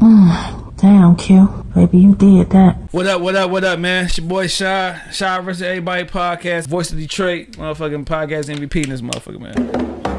Damn, Q. Baby, you did that. What up, what up, what up, man? It's your boy Shy. Shy versus Everybody podcast. Voice of Detroit. Motherfucking podcast MVP in this motherfucker, man.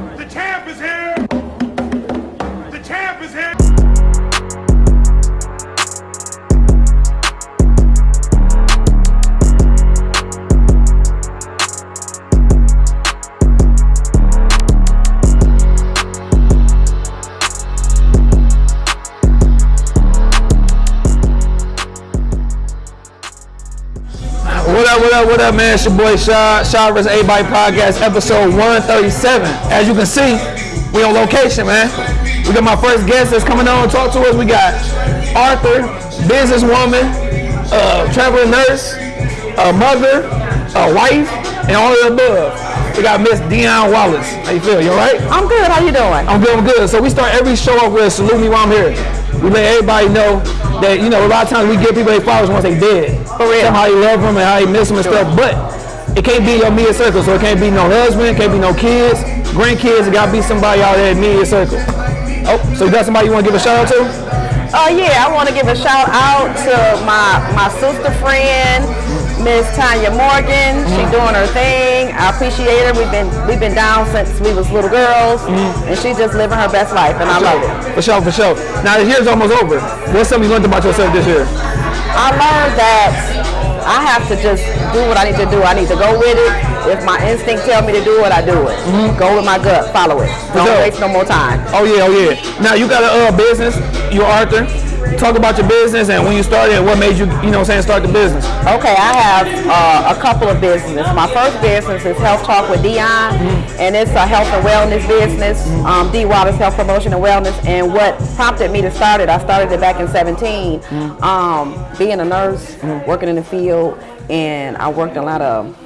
Up, what up, man? It's your boy Shaw, Shy vs. Everybody podcast, episode 137. As you can see, we on location, man. We got my first guest that's coming on to talk to us. We got author, businesswoman, uh, traveling nurse, a mother, a wife, and all of the above. We got Miss Dion Wallace. How you feel? You alright? I'm good. How you doing? I'm good, I'm good. So we start every show off with salute me while I'm here. We let everybody know that, you know, a lot of times we give people their flowers once they dead. For real. Tell how you love them and how you miss them and stuff. But it can't be your immediate circle. So it can't be no husband, it can't be no kids, grandkids. It gotta be somebody out there in immediate circle. Oh, so you got somebody you wanna give a shout out to? Uh, yeah, I want to give a shout out to my my sister friend, Miss Tanya Morgan. She doing her thing. I appreciate her. We've been we've been down since we was little girls, and she just living her best life, and I love it. For sure, for sure. Now the year's almost over. What's something you learned about yourself this year? I learned that I have to just do what I need to do. I need to go with it. If my instinct tell me to do it, I do it. Go with my gut, follow it. Don't waste no more time. Oh yeah, oh yeah. Now you got a uh, business. You're author. Talk about your business and when you started and what made you, you know, what I'm saying, start the business. Okay, I have uh, a couple of businesses. My first business is Health Talk with Dion, and it's a health and wellness business. Um, D Waters Health Promotion and Wellness. And what prompted me to start it, I started it back in 17. Um, being a nurse, working in the field, and I worked a lot of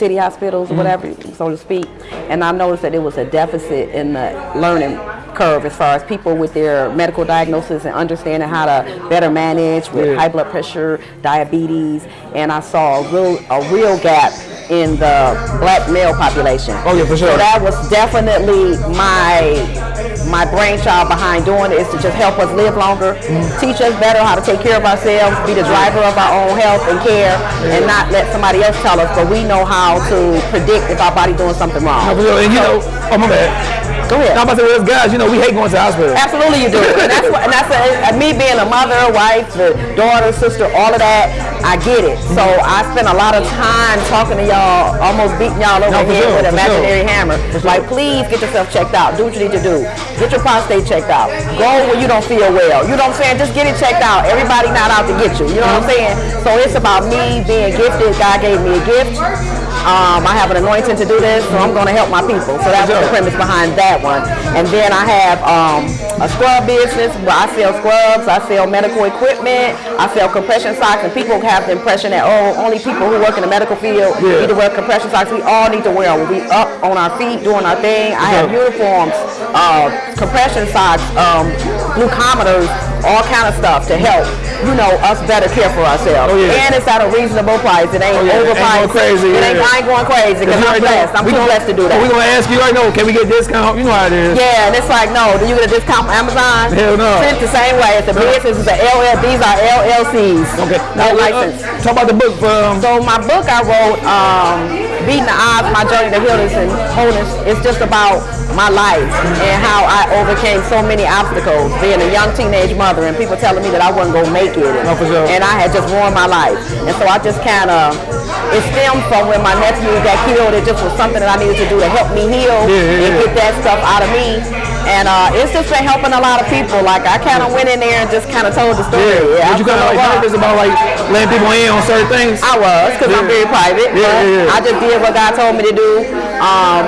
city hospitals, mm-hmm. whatever, so to speak. And I noticed that there was a deficit in the learning curve as far as people with their medical diagnosis and understanding how to better manage with Yeah. high blood pressure, diabetes, and I saw a real a real gap in the black male population. Oh, yeah, for sure. So that was definitely my my brainchild behind doing it is to just help us live longer, mm. teach us better how to take care of ourselves, be the driver of our own health and care, and not let somebody else tell us. But we know how to predict if our body doing something wrong. And you know, oh my bad. Go ahead. Now I'm about to say, us guys, you know, we hate going to the hospital. Absolutely, you do, and that's what, and that's a, me being a mother, wife, the daughter, sister, all of that. I get it. So I spend a lot of time talking to y'all, almost beating y'all over No, the head sure, with an for sure. imaginary hammer. Like, please get yourself checked out. Do what you need to do. Get your prostate checked out. Go where you don't feel well. You know what I'm saying? Just get it checked out. Everybody not out to get you. You know what I'm saying? So it's about me being gifted. God gave me a gift. Um, I have an anointing to do this, so I'm going to help my people. So that's the premise behind that one. And then I have um, a scrub business where I sell scrubs, I sell medical equipment, I sell compression socks, and people have the impression that oh, only people who work in the medical field Yeah. need to wear compression socks. We all need to wear them. We up on our feet doing our thing. I have uniforms, uh, compression socks, um, glucometers, all kind of stuff to help you know us better care for ourselves. Oh, yeah. And it's at a reasonable price. It ain't Oh, yeah. It ain't going crazy, It ain't, yeah. I ain't going crazy because I'm blessed. I'm we too blessed to do that. We're gonna ask you right now, can we get discount? You know how it is. Yeah, and it's like, no, do you get a discount from Amazon? Hell no. It's the same way. It's a business, it's a LL, these are LLCs. Okay. No Now, uh, talk about the book. Um, So my book I wrote, um, Beating the Odds, My Journey to Wholeness and Wholeness, it's just about my life and how I overcame so many obstacles, being a young teenage mother and people telling me that I wasn't going to make it. And, No, sure. and I had just ruined my life. And so I just kind of, it stemmed from when my nephew got killed. It just was something that I needed to do to help me heal Yeah, yeah, and yeah. get that stuff out of me. And uh, it's just been helping a lot of people. Like I kind of went in there and just kind of told the story. yeah. But you kind of like nervous about like letting people in on certain things. I was, because I'm very private. Yeah, yeah. I just did what God told me to do. Um,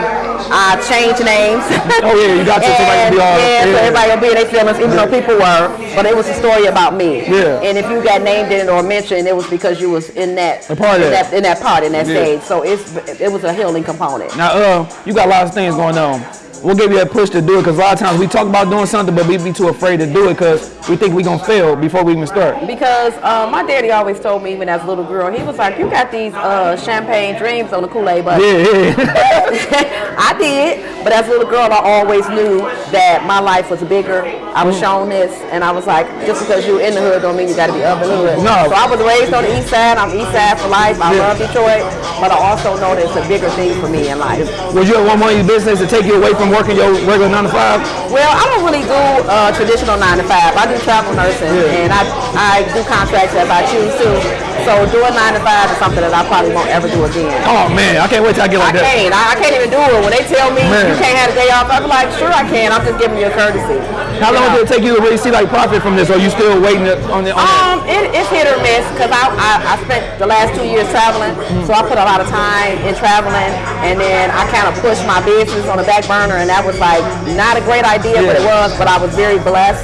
I changed names. Oh, yeah, you got to, so everybody can and, be all- yeah, so yeah. everybody will be in their feelings, even though people were. But it was a story about me. Yeah. And if you got named in it or mentioned, it was because you was in that A part in that. that in that part in that Yeah. stage. So it's it was a healing component. Now, uh, you got a lot of things going on. What give you that push to do it? Because a lot of times we talk about doing something, but we be too afraid to do it because we think we're gonna fail before we even start. Because uh, my daddy always told me, even as a little girl, he was like, "You got these uh, champagne dreams on the Kool-Aid button." Yeah, yeah. I did, but as a little girl, I always knew that my life was bigger. I was shown this, and I was like, just because you're in the hood don't mean you got to be up in the hood. No. So I was raised on the east side. I'm east side for life. I Yeah. love Detroit, but I also know that it's a bigger thing for me in life. Would you want one of your business to take you away from working your regular nine to five? Well, I don't really do uh, traditional nine to five. I do travel nursing, Yeah. and I I do contracts if I choose to. So doing nine to five is something that I probably won't ever do again. Oh man, I can't wait till I get I like that. can't. I, I can't even do it. When they tell me Man. you can't have a day off, I'm like, sure I can. I'm just giving you a courtesy. How You long know? did it take you to really see like profit from this? Or are you still waiting on the on? Um, it, it's hit or miss because I, I I spent the last two years traveling, so I put a lot of time in traveling, and then I kind of pushed my business on the back burner, and that was like not a great idea, but it was. But I was very blessed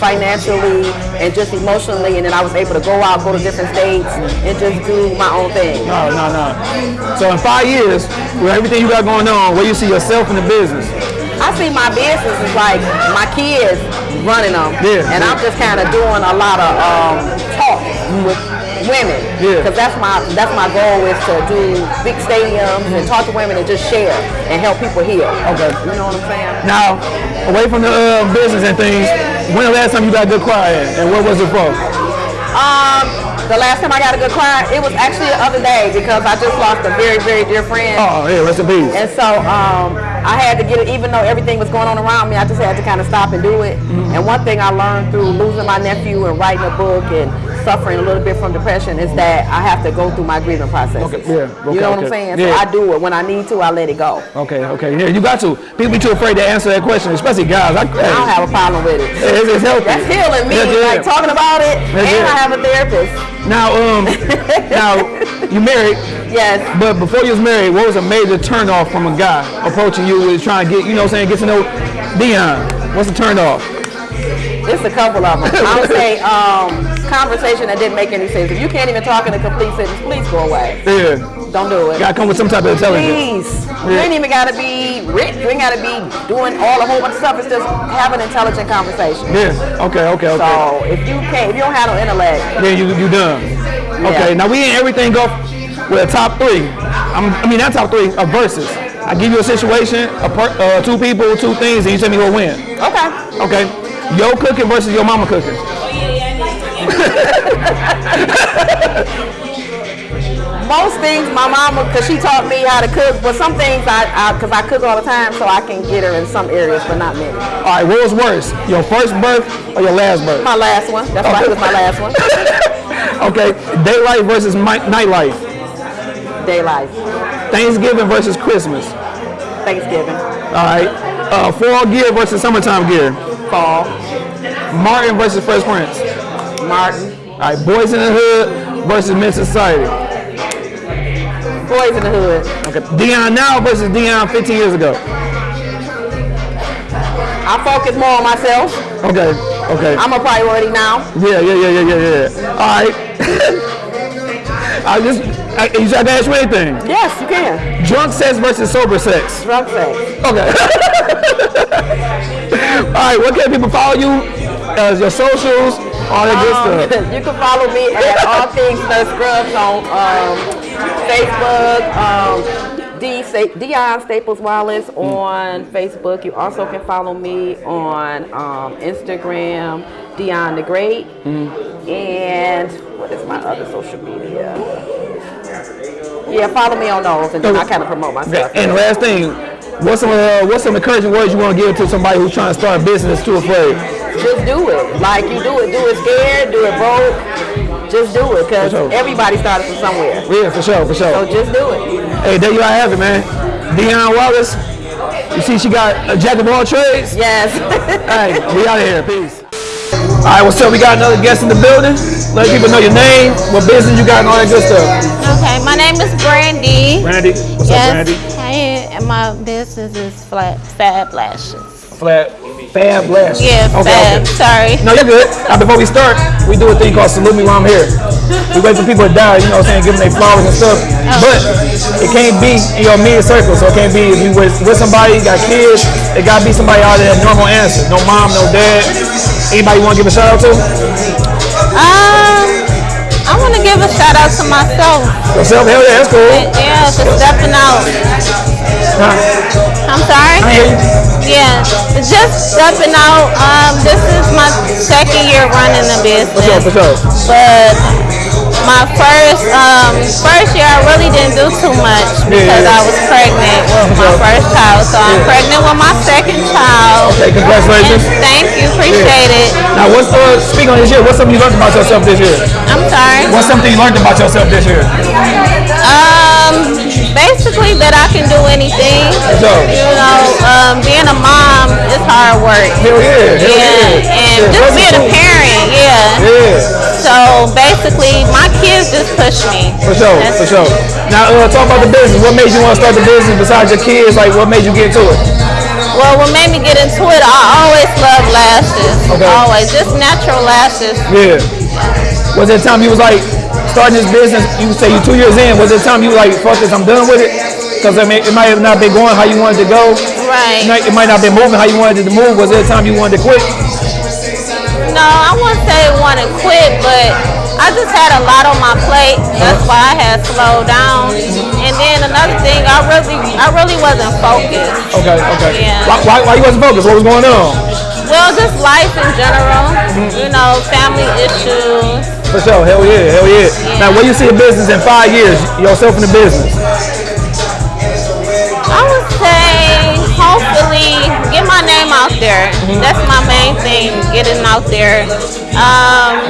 financially and just emotionally, and then I was able to go out, go to different states, and just do my own thing. No, no, no. So in five years, with everything you got going on, where you see yourself in the business? I see my business is like my kids running them, Yeah, and yeah. I'm just kind of doing a lot of um, talk with women, Yeah. because that's my that's my goal is to do big stadiums and talk to women and just share and help people heal. Okay. you know what I'm saying? Now, away from the uh, business and things, when the last time you got good in, and what was it for? Um, the last time I got a good cry, it was actually the other day because I just lost a very very dear friend. Oh, yeah, rest in peace. And so um, I had to get it, even though everything was going on around me, I just had to kind of stop and do it. Mm-hmm. And one thing I learned through losing my nephew and writing a book and suffering a little bit from depression is that I have to go through my grieving process. Okay, yeah, okay, you know what okay. I'm saying? Yeah. So I do it. When I need to, I let it go. Okay, okay, yeah, you got to. People be too afraid to answer that question, especially guys. I, I don't have a problem with it. It's, it's healthy. That's healing me, That's like talking about it, That's and it. I have a therapist. Now, um, now you married, Yes. but before you was married, what was a major turnoff from a guy approaching you with trying to get, you know, what I'm saying, get to know Dion? What's the turnoff? It's a couple of them. I would say um, conversation that didn't make any sense. If you can't even talk in a complete sentence, please go away. Yeah, Don't do it. gotta come with some type of intelligence. Please. You ain't even gotta be rich. You ain't gotta be doing all a whole bunch of stuff. It's just have an intelligent conversation. Yeah. Okay. Okay. Okay. So if you can't, if you don't have no intellect, then you you done. Okay. Now we ain't everything go with a top three. I'm, I mean not top three, a versus. I give you a situation, a per, uh, two people, two things, and you tell me who'll win. okay. Okay. Yo cooking versus your mama cooking. Most things my mama, cause she taught me how to cook, but some things I, I cause I cook all the time, so I can get her in some areas, but not many. All right. What was worse, your first birth or your last birth? My last one. That's why it was my last one. Okay. Daylight versus nightlife. Daylight. Thanksgiving versus Christmas. Thanksgiving. All right. Uh, fall gear versus summertime gear. Fall. Martin versus Fresh Prince. Martin. All right. Boys in the Hood versus Menace Society. Boys in the hood. Okay. Dion now versus Dion 15 years ago. I focus more on myself. Okay. Okay. I'm a priority now. Yeah, yeah, yeah, yeah, yeah, yeah. All right. I just, I, you said to ask me anything. Yes, you can. Drunk sex versus sober sex. Drunk sex. Okay. All right. What can people follow you? As your socials, all that good Um, stuff. you can follow me at All Things Nurse Scrubs on um, Facebook. Um, D Dion Staples Wallace on Facebook. You also can follow me on um, Instagram, Dion the Great. And what is my other social media? Yeah, follow me on those, and then I kind of promote myself. And last thing, what's some uh, what's some encouraging words you want to give to somebody who's trying to start a business too afraid? Just do it. Like you do it. Do it scared. Do it broke. Just do it, cause sure. everybody started from somewhere. Yeah, for sure, for sure. So just do it. Hey, there you all have it, man. Dion Wallace. You see, she got a jack of all trades. Yes. Hey, we out of here. Peace. All right, what's up? We got another guest in the building. Let people know your name, what business you got, and all that good stuff. Okay, my name is Brandy. Brandy, what's up, yes, Brandy? Hey, and my business is Flat Fab Lashes. Flat Fab Lashes. Yeah, Okay, fab. okay. Sorry. No, you're good. Now, before we start, we do a thing called salute me while I'm here. We wait for people to die, you know what I'm saying, give them their flowers and stuff. But it can't be in your immediate circle. So it can't be if you with, with somebody, got kids, it gotta be somebody out there that normal answer. No mom, no dad. Anybody want to give a shout out to? Um, I want to give a shout out to myself. Yourself? Hell yeah, that's cool. Yeah, for stepping out. Huh? I'm sorry. Yeah, just stepping out. Um, this is my second year running the business. For sure, for sure. but my first um first year I really didn't do too much because Yeah. I was pregnant with my first child. So I'm Yeah. pregnant with my second child. Okay, congratulations. And thank you, appreciate it. Now, what's uh, speaking on this year? What's something you learned about yourself this year? I'm sorry. What's something you learned about yourself this year? Um, basically that I can do anything. So- You know, um, being a mom is hard work. Hell yeah, hell Yeah, yeah. and just being a parent, yeah. Yeah. So basically, my kids just push me. For sure, That's- for sure. Now, uh, talk about the business. What made you want to start the business besides your kids? Like, what made you get into it? Well, what made me get into it, I always love lashes. Okay. Always, just natural lashes. Yeah. Was there a time you was like starting this business? You say you two years in. Was there a time you like, fuck this, I'm done with it? Because I mean, it might have not been going how you wanted to go. It Right. might, it might not have been moving how you wanted it to move. Was there a time you wanted to quit? No, I wouldn't say want to quit, but I just had a lot on my plate. That's why I had slowed down. And then another thing, I really, I really wasn't focused. Okay, okay. Yeah. Why, why, why you wasn't focused? What was going on? Well, just life in general. Mm-hmm. You know, family issues. For sure. Hell yeah, hell yeah. Now, where you see a business in five years? Yourself in the business. I would say, hopefully, get my name out there. That's my main thing, getting out there. Um,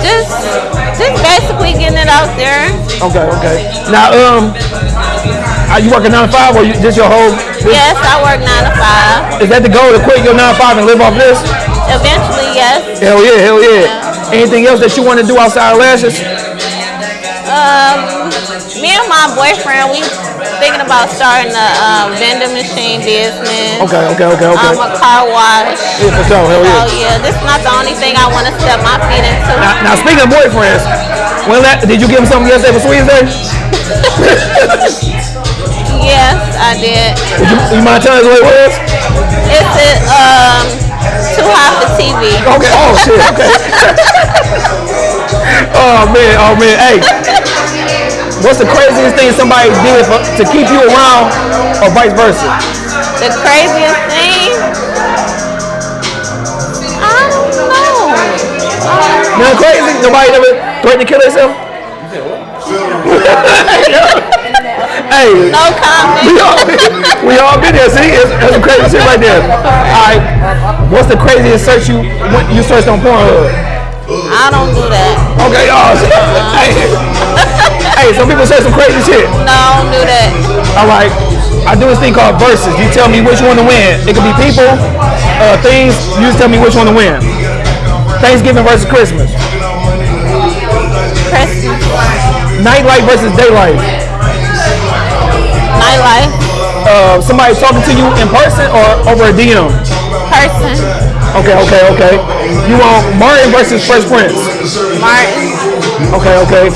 just, just basically getting it out there. Okay, okay. Now, um, are you working nine to five, or you just your whole? Yes, I work nine to five. Is that the goal to quit your nine to five and live off this? Eventually, yes. Hell yeah, hell yeah. Anything else that you want to do outside of lashes? Um, me and my boyfriend, we thinking about starting a um, vending machine business. Okay, okay, okay, okay. Um, a car wash. Yeah, for sure, hell Oh yeah. yeah, this is not the only thing I want to step my feet into. Now, now speaking of boyfriends, when that, did you give him something yesterday for Sweetest Day? Yes, I did. Did you, you mind telling us what it was? It's a, um too hot for TV. Okay, oh shit, okay. oh man, oh man, hey. What's the craziest thing somebody did for, to keep you around or vice versa? The craziest thing. I don't know. Um, Nothing crazy? Nobody ever threatened to kill themselves? hey, no comment. we all, we all been there. See, it's, that's some crazy shit right there. All right, what's the craziest search you you searched on Pornhub? I don't do that. Okay, oh, hey, hey, some people say some crazy shit. No, I don't do that. All right, I do this thing called verses. You tell me which one to win. It could be people, uh, things. You just tell me which one to win. Thanksgiving versus Christmas. Christmas, Nightlife versus daylight. nightlife, Uh, somebody talking to you in person or over a DM. person, Okay, okay, okay. You want Martin versus Fresh Prince. Martin, Okay, okay.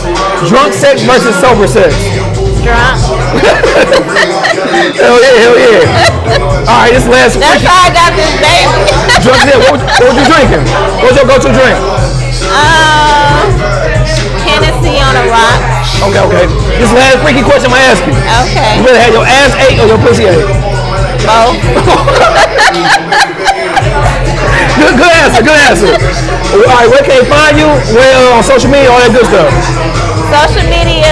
Drunk sex versus sober sex. drunk. Hell yeah, hell yeah. All right, this last That's how I got this baby. drunk sex. What, what was you drinking? What's your go-to drink? um, Hennessy on a rock. Okay, okay. This last freaky question I'm gonna ask you. Okay, You rather have your ass ate or your pussy ate? both. Good, good answer, good answer. All right, where can they find you? Well, uh, on social media, all that good stuff. Social media,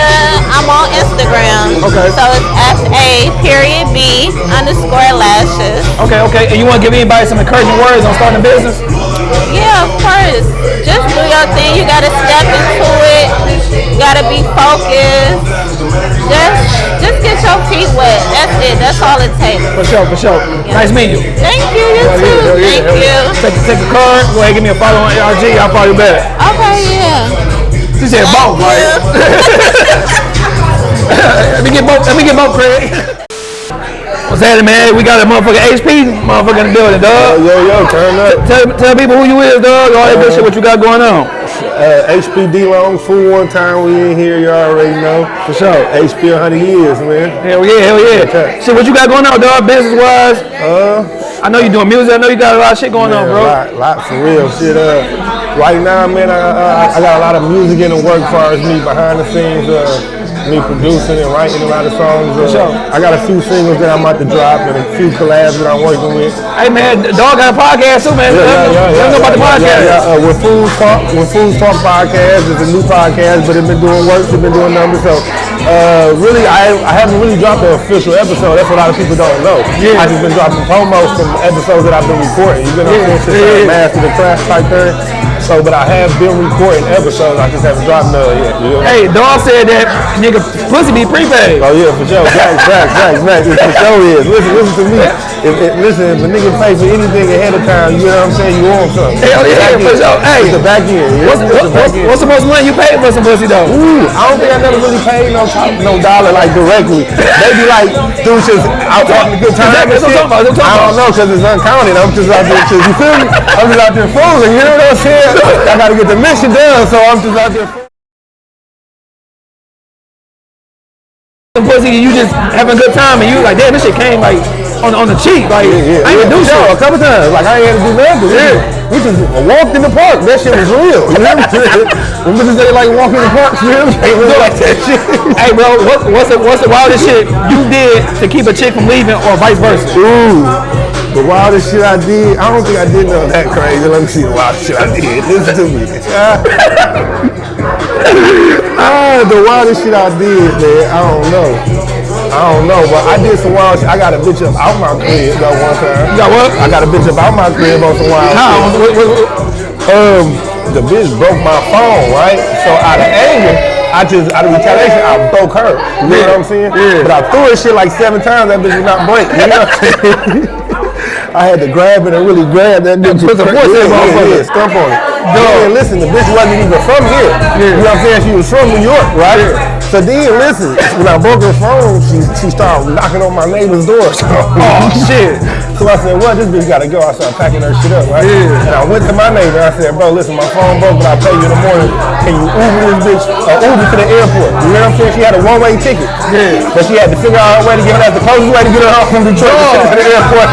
I'm on Instagram. Okay. So it's S A period B underscore lashes. Okay, okay. And you want to give anybody some encouraging words on starting a business? Yeah, of course. Just do your thing. You gotta step into it. You gotta be focused. Just just get your feet wet. That's it. That's all it takes. For sure, for sure. Nice meeting you. Thank you, you Hell too. yeah, yeah, Thank hell you. Take, take a card. Go ahead, give me a follow on IG. I'll follow you back. Okay, yeah. She said both, right? let me get both. Let me get both, Craig. What's happening, man? We got a motherfucking HP motherfucker in the building, Yo, dog. yo, yo, turn up. Tell, tell people who you is, dog. All that good shit, what you got going on. Uh, HPD long fool one time we in here, you already know. For sure. HP 100 years, man. Hell yeah, hell yeah. Okay. Shit, what you got going on, dog, business wise? Uh, I know you doing music. I know you got a lot of shit going on, man, bro. lot, lot for real shit. Uh, right now, man, I, I, I got a lot of music in the work as far as me behind the scenes. Uh, me producing and writing a lot of songs. Uh, sure. I got a few singles that I'm about to drop and a few collabs that I'm working with. Hey, man, dog got a podcast too, man. Yeah, yeah, yeah, Let them know about the podcast. Yeah, yeah. Uh, with Fools Talk, with Fools Talk podcast, it's a new podcast, but it's been doing work, it's been doing numbers. So, uh, really, I I haven't really dropped an official episode. That's what a lot of people don't know. Yeah. I just been dropping promos from episodes that I've been recording. You know, Yeah, since yeah, yeah. I mastered the craft type thing. So, but I have been recording episodes. I just haven't dropped none yet. You know? Hey, dog said that nigga pussy be prepaid. Oh yeah, for sure. Facts, facts, facts, facts. It for sure is. Listen, listen to me. If, if, listen, if a nigga pay for anything ahead of time, you know what I'm saying? You want something. Hell oh, yeah, Back for sure. Hey, It's the back end. Yeah? What's, what, the back what's, end. what's the most money you paid for some pussy though? Ooh, I don't think I never really paid no no dollar like directly. Maybe like through just out talking a good time. That's what I'm talking about, I don't know because it's uncounted. I'm just out there, just, you feel me? I'm just out there fooling. You know what I'm saying? I got to get the mission done, so I'm just out there. fooling. Pussy, you just having a good time, and you like, damn, this shit came like on on the cheek, like Yeah, I ain't yeah, do sure, shit. a couple times. Like I ain't had to do nothing. Yeah. We just walked in the park. That shit was real. You know what I'm saying? When bitches they like walk in the park, you know what I'm saying? It like that shit. Hey, bro, what, what's the what's the wildest shit you did to keep a chick from leaving, or vice versa? Ooh. The wildest shit I did, I don't think I did nothing that crazy. Let me see the wildest shit I did. Listen to me. ah, the wildest shit I did, man, I don't know. I don't know, but I did some wild shit. I got a bitch up out my crib though one time. You got what? I got a bitch up out my crib on some wild How? shit. Um, the bitch broke my phone, right? So out of anger, I just out of retaliation, I broke her. You know what I'm saying? Yeah. But I threw her shit like seven times. That bitch did not break. You know what I'm saying? I had to grab it and really grab that bitch. Put the yeah, force in that yeah, motherfucker. yeah, stump on it. Yeah, listen, the bitch wasn't even from here. You know what I'm saying? She was from New York, right? So then, listen, when I broke her phone, she she started knocking on my neighbor's door. So, oh shit! So I said, "Well, this bitch gotta go." I started packing her shit up, right? And I went to my neighbor. I said, "Bro, listen, my phone broke, but I'll pay you in the morning. Can you Uber this bitch? Uh, Uber to the airport? You know what I'm saying? She had a one-way ticket, yeah. but she had to figure out a way to get her. The closest way to get her off from Detroit to the airport.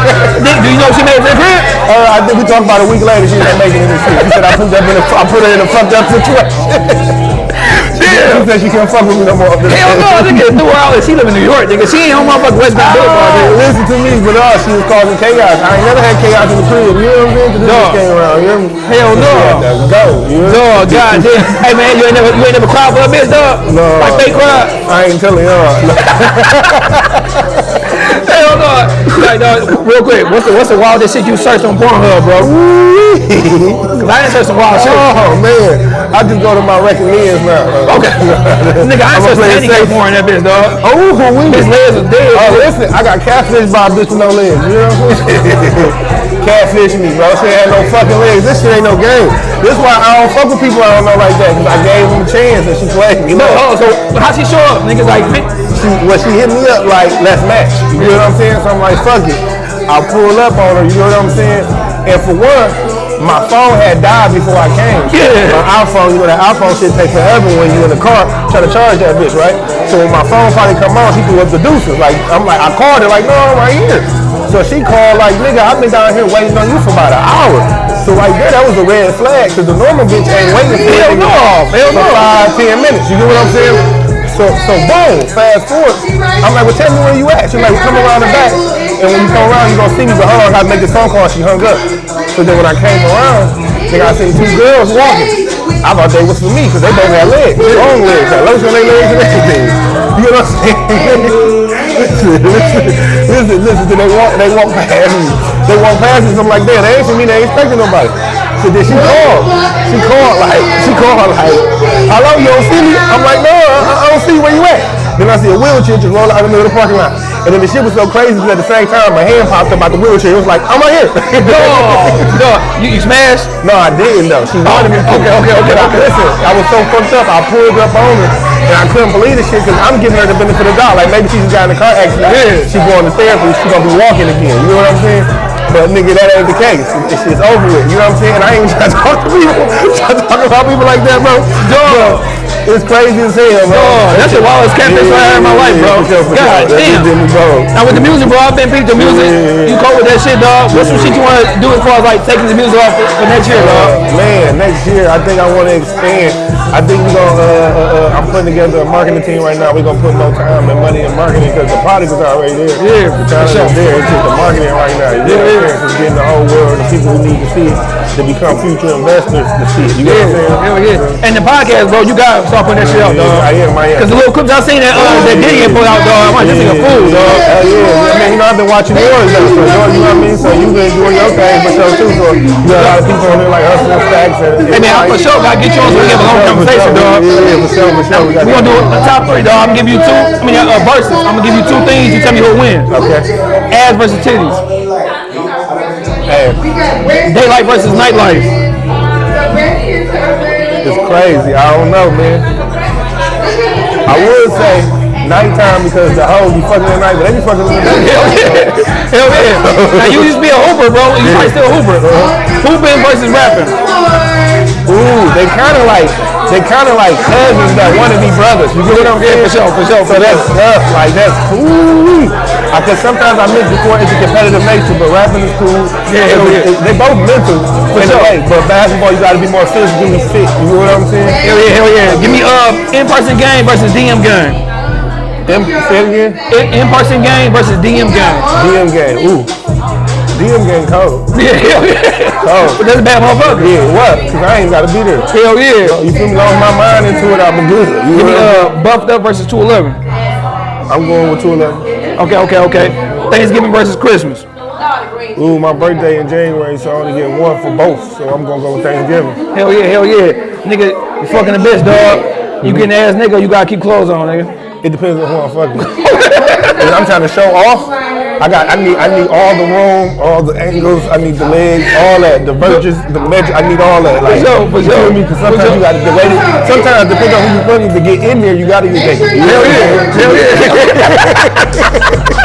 do, you know she made it to? Uh, I think we talked about a week later. She didn't make it in the shit. She said I put that in a, I put her in a fucked up situation. She said she can't fuck with me no more. Hell no, nigga threw her out she live in New York, nigga. She ain't on motherfucking West Bank Boulevard, Oh, nigga. listen to me, but uh, she was causing chaos. I ain't never had chaos in the crib. You know what I'm saying? 'Cause this came around. You know? Hell no. Go. You know? Dog, goddamn. Hey man, you ain't never you ain't never cried for a bitch, dog? No. Like fake cry? I ain't telling y'all. Hell no. Like, dog, real quick, what's the what's the wildest shit you searched on Pornhub, bro? Cause I didn't search some wild shit. Oh man, I just go to my recommends now. Okay. Nigga, I searched play it handicap safe. porn in that bitch, dog. Oh, we? His legs are dead. Oh, listen, I got catfish by a bitch with no legs. You know what I'm saying? catfish me, bro. She had no fucking legs. This shit ain't no game. This why I don't fuck with people I don't know like that. Cause I gave them a chance and she played me. No, oh, so how she show up? Niggas like, she, well, she hit me up like, let's match. You know what I'm saying? So I'm like, fuck it. I pull up on her. You know what I'm saying? And for one, my phone had died before I came. Yeah. My iPhone, you know that iPhone shit take forever when you in the car trying to charge that bitch, right? So when my phone finally come on, she threw up the deuces. Like I'm like, I called her like, no, I'm right here. So she called like, nigga, I've been down here waiting on you for about an hour. So right there, that was a red flag, cause the normal bitch ain't waiting for Hell a nigga no, hell for no. five, ten minutes. You get what I'm saying? So, so boom, fast forward. I'm like, well, tell me where you at. She's like, come around the back. And when you come around, you gonna see me. But hold on, I make this phone call. She hung up. So then when I came around, nigga, I seen two girls walking. I thought they was for me, because they both had legs, long legs, had lotion on their legs and everything. You know what I'm saying? listen, listen, listen, listen. They walk, they walk past me. They walk past me. So I'm like, damn, they ain't for me. They ain't expecting nobody. So then she called. She called like, she called like, hello, you don't see me? I'm like, no, I, I don't see where you at. Then I see a wheelchair just roll out in the middle of the parking lot. And then the shit was so crazy because at the same time, my hand popped up out the wheelchair. It was like, I'm right here. Dog, dog, you, you smashed? no, I didn't though. She wanted me to. okay, okay, okay, I- okay. Listen, I was so fucked up. I pulled up on her. And I couldn't believe this shit because I'm giving her the benefit of the doubt. Like maybe she just got in a car accident. Yeah. She going to therapy. She's gonna be walking again. You know what I'm saying? But nigga, that ain't the case. It's, it's over with. You know what I'm saying? I ain't trying to talk to people. trying to talk about people like that, bro. Dog. It's crazy as hell, bro. Dog, that's the wildest catfish I had in my life, bro. God. Damn. just did me, bro. Now with the music, bro, I've been peeped the music. Yeah. You cope with that shit, dog. What's some shit you want to do as far as like taking the music off for, next year, dog? Uh, man, next year I think I want to expand. I think we gonna. Uh, uh, uh, I'm putting together a marketing team right now. We're gonna put more time and money in marketing because the product is already there. Yeah, the talent sure. is there. It's just the marketing right now. Know Yeah, saying? It's getting the whole world, the people who need to see it, to become future investors to see it. You know what I'm saying? Hell yeah. And the podcast, bro, you gotta start putting that shit out, dog. I am, I am. Cause the little clips I seen that uh, that Diddy put out, dog. I'm like, this nigga fool, dog. Hell yeah. I mean, you know, I've been watching yours though, so you know what I mean? So you been doing your thing for sure too. So you got a lot of people on there like Hustle and Stacks and Hey man, I'm for sure gotta get you on so we can have a long conversation, dog. Yeah, yeah, for sure, for sure. We got We gonna do a top three, dog. I'm gonna give you two. I mean, uh, verses. I'm gonna give you two things. You tell me who wins. Okay. Ass versus titties. Daylight versus nightlife. it's crazy. I don't know, man. I would say nighttime because the hoes be fucking at night, but they be fucking in the day. Hell yeah. Hell yeah. Now you used to be a hooper, bro. You probably still a hooper. Hooping versus rapping. Ooh, they kind of like they kind of like cousins that want to be brothers. You get what I'm saying? for sure, for sure, So that's tough. Like that's cool. I Because sometimes I miss before it's a competitive nature, but rapping is cool. Yeah, It's- yeah. it's- They both mental for sure. way, but basketball you got to be more physically fit. You know what I'm saying? Hell yeah, hell yeah. Give me uh in-person game versus DM game. Them, say it again. In-person game versus DM game. DM game. Ooh. DM game cold. Yeah, hell yeah. Cold. But that's a bad motherfucker. Yeah, what? Because I ain't got to be there. Hell yeah. You feel me? Lost my mind into it, I'm good. You Give me uh buffed up versus 211. I'm going with 211. Okay, okay, okay. Thanksgiving versus Christmas. Ooh, my birthday in January, so I only get one for both. So I'm gonna go with Thanksgiving. Hell yeah, hell yeah. Nigga, you fucking a bitch, dog. You getting ass nigga, you gotta keep clothes on, nigga. It depends on who I'm fucking. If I'm trying to show off. I got, I need, I need all the room, all the angles. I need the legs, all that, the verges, the measure. I need all that. Like, sure, for you feel sure. me? Because sometimes sure. you got to delay it. Sometimes depending on who you're fucking to get in there, you got to get naked. Hell yeah, hell yeah.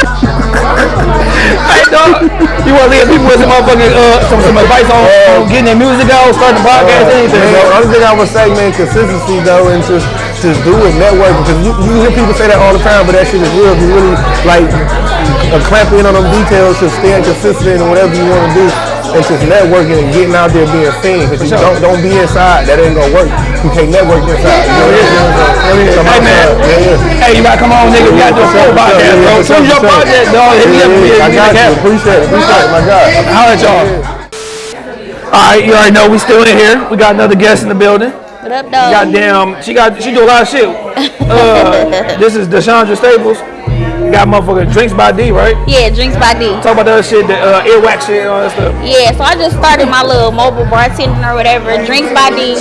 hey, dog, you want to leave people with some motherfucking, uh, some, some advice on, on getting their music out, starting a podcast, anything, Man, bro? the only thing I would say, man, consistency though, and just just do it, network, because you, you hear people say that all the time, but that shit is real. If you really like uh, clamp in on them details, just staying consistent in whatever you want to do, and just networking and getting out there being seen. Because you sure. don't don't be inside, that ain't gonna work. You can't network inside. You know what I'm Hey, man. Yeah, yeah. Hey, you gotta come on, nigga. We gotta do a full podcast, bro. As soon as your project, dog, hit me up. Yeah, yeah, I got you. Appreciate it. Appreciate it. My God. How at y'all. All right, you already know we still in here. We got another guest in the building. What up, dog? Goddamn, she got she do a lot of shit. Uh, this is Deshandra Staples. Got motherfucking drinks by D, right? Yeah, drinks by D. Talk about other shit, the uh, earwax shit, and all that stuff. Yeah, so I just started my little mobile bartending or whatever, drinks by D.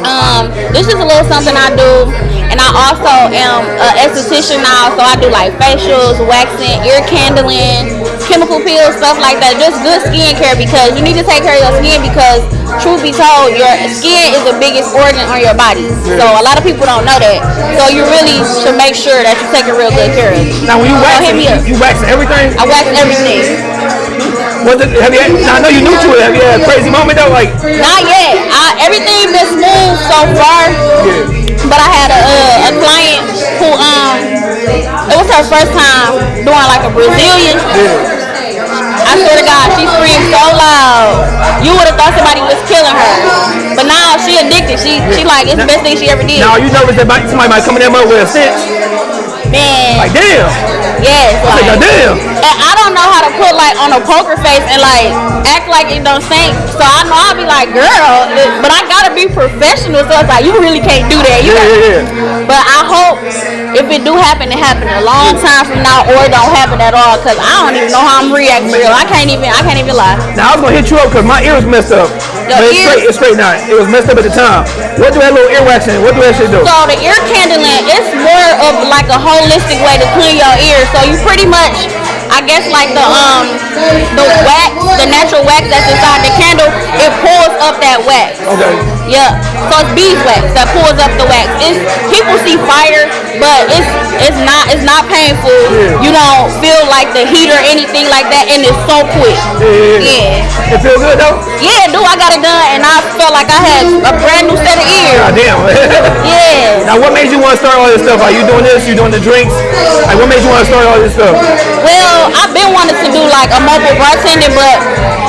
Um, this is a little something I do, and I also am an esthetician now, so I do like facials, waxing, ear candling, chemical peels, stuff like that. Just good skincare because you need to take care of your skin because, truth be told, your skin is the biggest organ on your body. So a lot of people don't know that. So you really should make sure that you take a real good care of it. Now, when you wax, up. you, you waxing everything. I wax everything. Was it? Have you? Had, I know you're new to it. Have you had a crazy moment though? Like, Not yet. I, everything been smooth so far. But I had a, uh, a client who um it was her first time doing like a Brazilian. I swear to God, she screamed so loud. You would have thought somebody was killing her. But now she addicted. She she like it's the best thing she ever did. now you nervous that somebody might come in there with a stitch? Man, Like, damn. yes, Like, like damn. And I don't know how to put like on a poker face and like act like it don't stink. So I know I'll be like, girl, but I gotta be professional. So it's like you really can't do that. You Yeah, yeah, yeah. But I hope if it do happen, it happen a long time from now, or it don't happen at all. Cause I don't even know how I'm reacting real. I can't even. I can't even lie. Now I was gonna hit you up because my ear was messed up. Your but it's ears? straight. It's straight now. It was messed up at the time. What do that little earwax in? What do that shit do? So the ear candling, it's more of like a whole holistic way to clean your ears. So you pretty much, I guess, like the um the wax, the natural wax that's inside the candle, it pulls up that wax. Okay. Yeah. So it's beeswax that pulls up the wax. It's people see fire, but it's it's not it's not painful. You don't feel like the heat or anything like that, and it's so quick. Yeah. Yeah. It feel good though? Yeah, dude, I got it done, and I felt like I had a brand new set of ears. God damn. Yeah. Now what made you want to start all this stuff? Are you doing this? You doing the drinks? Like what made you want to start all this stuff? Well, I've been wanting to do like a mobile bartending, but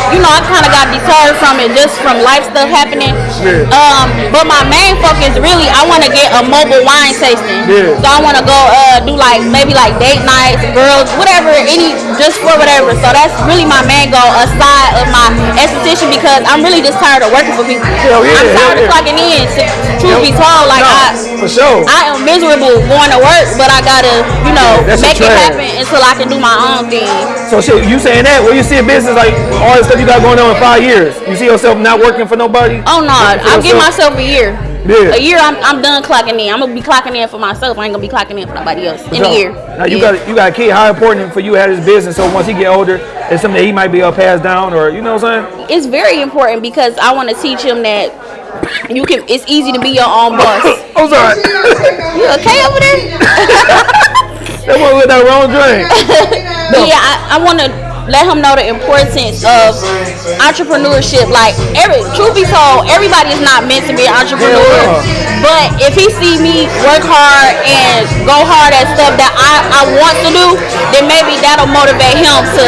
you know, I kind of got deterred from it just from life stuff happening. Yeah. Um, but my main focus really, I want to get a mobile wine tasting. Yeah. So I want to go uh, do like maybe like date nights, girls, whatever, any just for whatever. So that's really my main goal aside of my esthetician because I'm really just tired of working for people. Hell yeah, I'm tired of clocking in. Truth be told, like No, I. for sure. I am miserable going to work, but I gotta, you know, That's make it happen until I can do my own thing. So shit, you saying that? Where you see a business like all the stuff you got going on in five years? You see yourself not working for nobody? Oh no, I'll give myself a year. Yeah. A year, I'm, I'm done clocking in. I'm gonna be clocking in for myself. I ain't gonna be clocking in for nobody else in a year. Now you Yeah. got you got a kid. How important for you to have this business? So once he get older, it's something that he might be able to pass down, or you know what I'm saying? It's very important because I want to teach him that you can. It's easy to be your own boss. I'm sorry. You okay over there? that was with that wrong drink. But yeah, I, I want to let him know the importance of entrepreneurship. Like every truth be told, everybody is not meant to be an entrepreneur. Hell But if he see me work hard and go hard at stuff that I, I want to do, then maybe that'll motivate him to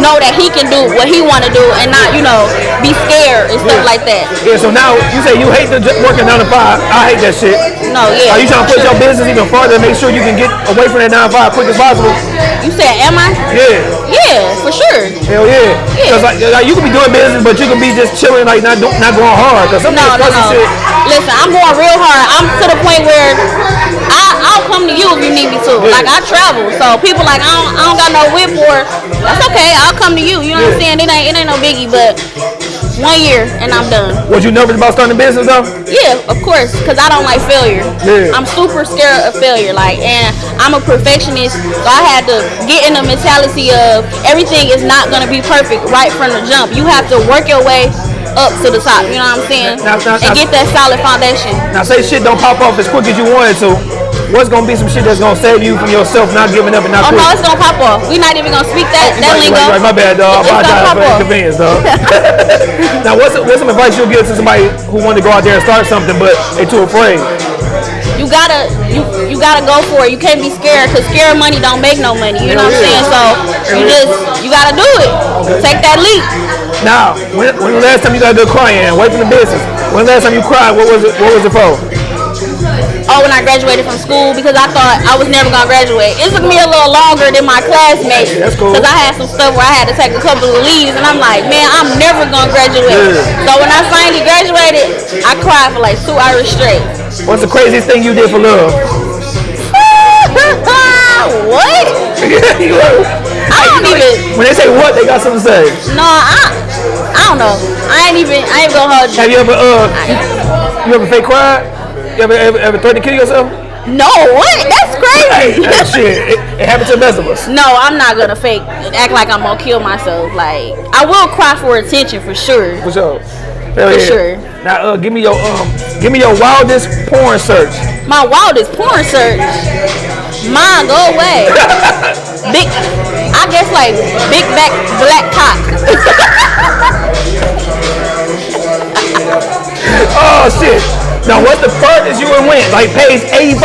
know that he can do what he want to do and not, you know, be scared and stuff like that. Yeah. So now you say you hate the working nine to five. I hate that shit. No, yeah. Are you trying to push your business even farther to make sure you can get away from that nine to five quick as possible? You said, am I? Yeah. Yeah, for sure. Hell yeah. Yeah. Cause like, like, you can be doing business, but you can be just chilling, like not do, not going hard. Cause some No, no, no. shit. Listen, I'm going real hard. I'm to the point where I, I'll come to you if you need me to. Like I travel, so people like I don't, I don't got no whip or that's okay. I'll come to you. You know what I'm saying? It ain't it ain't no biggie, but one year and I'm done. Was you nervous about starting a business though? Yeah, of course, because I don't like failure. Yeah. I'm super scared of failure. Like, and I'm a perfectionist, so I had to get in the mentality of everything is not gonna be perfect right from the jump. You have to work your way up to the top. You know what I'm saying? Now- now- and now- get that solid foundation. Now say shit don't pop off as quick as you wanted to. What's gonna be some shit that's gonna save you from yourself not giving up and not Oh quitting? no, it's gonna pop off. We're not even gonna speak that that right, lingo. right, right, my bad, dog. It's apologize for the inconvenience, dog. now, what's what's some advice you'll give to somebody who wanted to go out there and start something, but they too afraid? You gotta you you gotta go for it. You can't be scared because scared money don't make no money. You know what I'm saying? So you just you gotta do it. Take that leap. Now, when, when the last time you got a good crying? Away from the business. When the last time you cried? What was it? What was it for? Oh, when I graduated from school because I thought I was never gonna graduate. It took me a little longer than my classmates That's cool. because I had some stuff where I had to take a couple of leaves, and I'm like, man, I'm never gonna graduate. Yeah. So when I finally graduated, I cried for like two hours straight. What's the craziest thing you did for love? what? I don't even. when they say what, they got something to say. No, I. I don't know. I ain't even. I ain't gonna hold you. Have you ever uh, you ever fake cried? You ever ever, ever threatened to kill yourself? No, what? That's crazy. hey, shit, it, it happened to the best of us. No, I'm not gonna fake act like I'm gonna kill myself. Like I will cry for attention for sure. For sure. Hell For yeah. sure. Now, uh, give me your um, give me your wildest porn search. My wildest porn search. Mine go away. big, I guess like big back black cock. Oh shit. Now, what the furthest you went? Like page 85?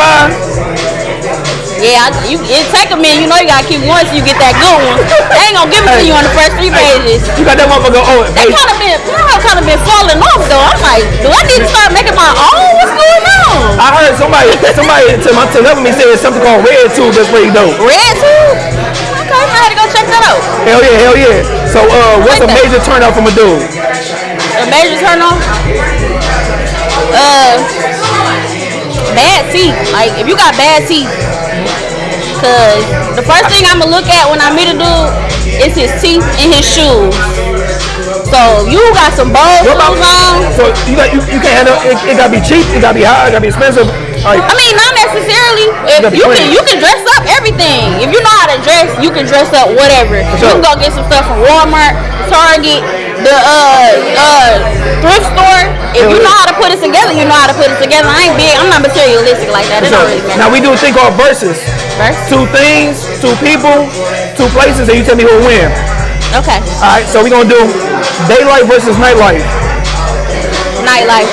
Yeah, I, you, it take a minute. You know you gotta keep going till you get that good one. They ain't gonna give it to you on the first three pages. You got that motherfucker. Oh, They kind of been, you know, kind of been falling off though. I'm like, do I need to start making my own? What's going on? I heard somebody somebody to my to help me say it's something called red tube. That's pretty dope. Red tube? Okay, I had to go check that out. Hell yeah, hell yeah. So, uh, what's a like that. major turn off from a dude? A major turn on? Uh, bad teeth. Like, if you got bad teeth. Cause the first thing I'm gonna look at when I meet a dude is his teeth and his shoes. So you got some bold about shoes on. So you got you, you can't handle it, it. Gotta be cheap. It gotta be high. It gotta be expensive. Like- I mean, not necessarily. If gotta you can, you can dress up everything. If you know how to dress, you can dress up whatever. You can go get some stuff from Walmart, Target, the uh uh thrift store. If you know how to put it together, you know how to put it together. I ain't big. I'm not materialistic like that. Don't really matter. now we do a thing called versus. First? Two things, two people, two places, and you tell me who will win. Okay. All right, so we're gonna do daylight versus nightlife. Nightlife.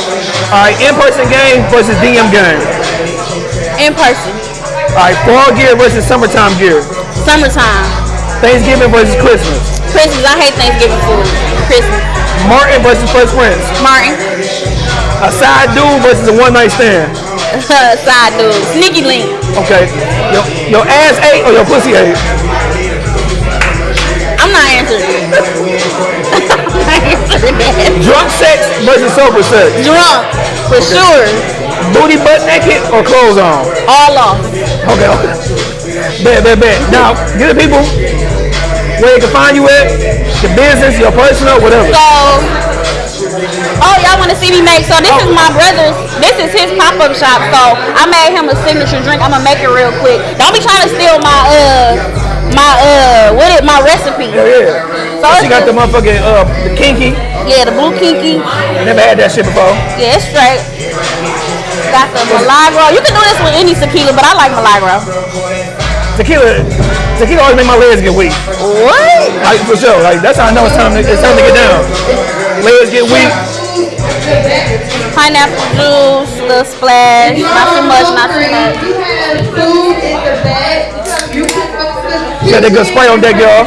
All right, in-person game versus DM game. In person. All right, fall gear versus summertime gear. Summertime. Thanksgiving versus Christmas. Christmas. I hate Thanksgiving food. Christmas. Martin versus Fresh Prince. Martin. A side dude versus a one night stand. Side dude. Sneaky link. Okay. Your, your ass ate or your pussy ate? I'm not answering. I'm not answering that. Drunk sex versus sober sex. Drunk. For sure. Booty butt naked or clothes on? All off. Okay, okay. Bet, bet, bet. Now, give the people where they can find you at, your business, your personal, whatever. So, oh, y'all want to see me make? So this is my brother's. This is his pop-up shop. So I made him a signature drink. I'm gonna make it real quick. Don't be trying to steal my uh my uh what is my recipe. Yeah, yeah. So She got the motherfucking uh the kinky. yeah the blue kinky. Never had that shit before. Yeah, it's straight. Got the Milagro. You can do this with any tequila, but I like Milagro. Tequila, tequila always make my legs get weak. What? Like for sure. Like that's how I know it's time to it's time to get down. Legs get weak. Pineapple juice, little splash. Not too much, not too much. You have food in the bag. You can You got that good spray on deck, y'all.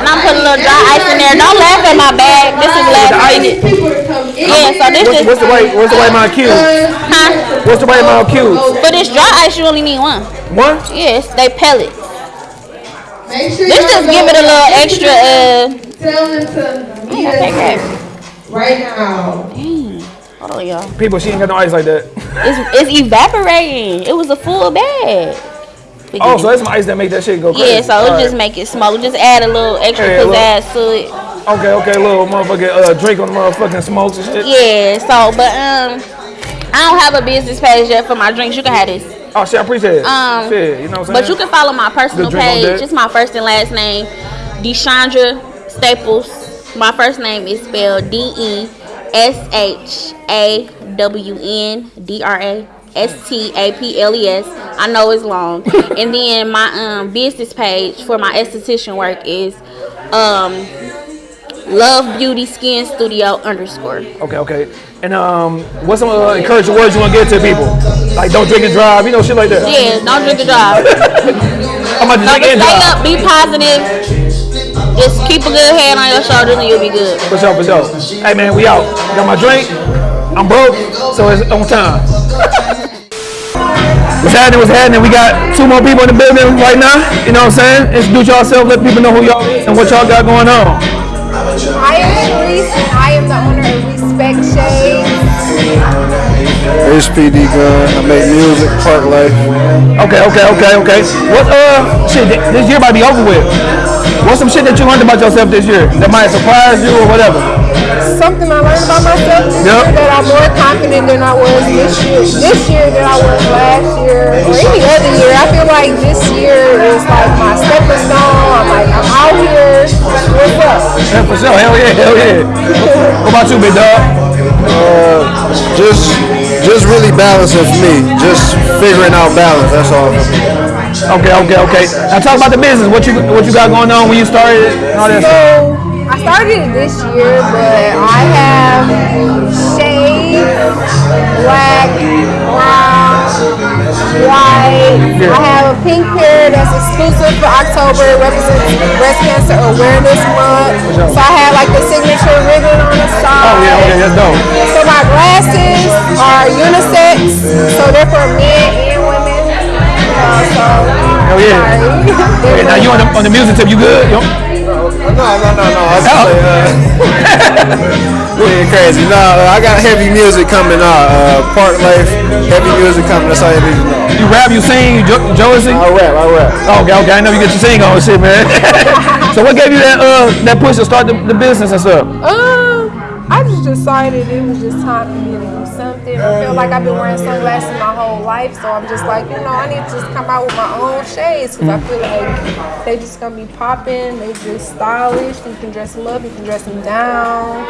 Are hungry. And I'm putting a little dry ice in there. Don't laugh at my bag. This is last minute. People to come in. Yeah, so this What's, is what's the right what's the right amount of cubes? huh? What's the right amount of cubes? For this dry ice, you only need one. One? Yes, they pellet. Make sure This y'all just give it a little extra. Uh, Tell them to meet okay, right now. hold on, y'all. People, she ain't got no ice like that. It's it's evaporating. It was a full bag. Oh, so that's some ice that make that shit go crazy. yeah, so it Alright. just make it smoke. Just add a little extra look. pizzazz to it. Okay, okay, little motherfucking uh, drink on the motherfucking smokes and shit. Yeah, so but um, I don't have a business page yet for my drinks. You can have this. Oh shit, I appreciate it. Um, shit, you know what I'm saying? But you can follow my personal Good drink on page. It's my first and last name, Deshawndra Staples. My first name is spelled D E S H A W N D R A S T A P L E S. I know it's long. and then my um business page for my esthetician work is um Love Beauty Skin Studio underscore. Okay, okay. And um, what's some uh, encouraging words you want to give to people? Like don't drink and drive, you know, shit like that. Yeah, don't drink and drive. I'm about to No, drink and stay up, be positive. Just keep a good head on your shoulders and you'll be good. For sure, for sure. Hey man, we out. Got my drink. I'm broke, so it's on time. What's happening? What's happening? We got two more people in the building right now. You know what I'm saying? Introduce yourself. Let people know who y'all is and what y'all got going on. I am Sharice and I am the owner of Respecs Shades. HPD gun. I make music, park life. Okay, okay, okay, okay. What uh shit? th- This year might be over with. What's some shit that you learned about yourself this year that might surprise you or whatever? Something I learned about myself this Yep. year that I'm more confident than I was this year. This year than I was last year or any other year. I feel like this year is like my stepping stone. I'm like I'm out here. What's up? Yeah, for sure. Hell yeah, hell yeah. What about you, big dog? Uh, just, just really balancing for me. Just figuring out balance. That's all. Okay, okay, okay. Now talk about the business. What you what you got going on when you started and all that stuff. I started it this year, but I have shade, black, brown, white. I have a pink pair that's exclusive for October. It represents Breast Cancer Awareness Month. So I have like the signature ribbon on the side. Oh yeah, okay, that's dope. So my glasses are unisex, so they're for men and women. Uh, so Hell yeah. sorry. Okay, now you on the on the music tip, you good? Yo? No, no, no, no. I was just like, uh, being crazy. No, uh, I got heavy music coming out. Uh, park life, heavy music coming. That's all you need to know. You rap, you sing, you jo- Josie? I rap, I rap. Okay, okay, I know you get your sing on shit, man. so what gave you that uh that push to start the, the business and stuff? Um, I just decided it was just time for me to something. I feel like I've been wearing sunglasses my whole life, so I'm just like, you know, I need to just come out with my own shades because I feel like they just gonna be popping. They just stylish. You can dress them up, you can dress them down.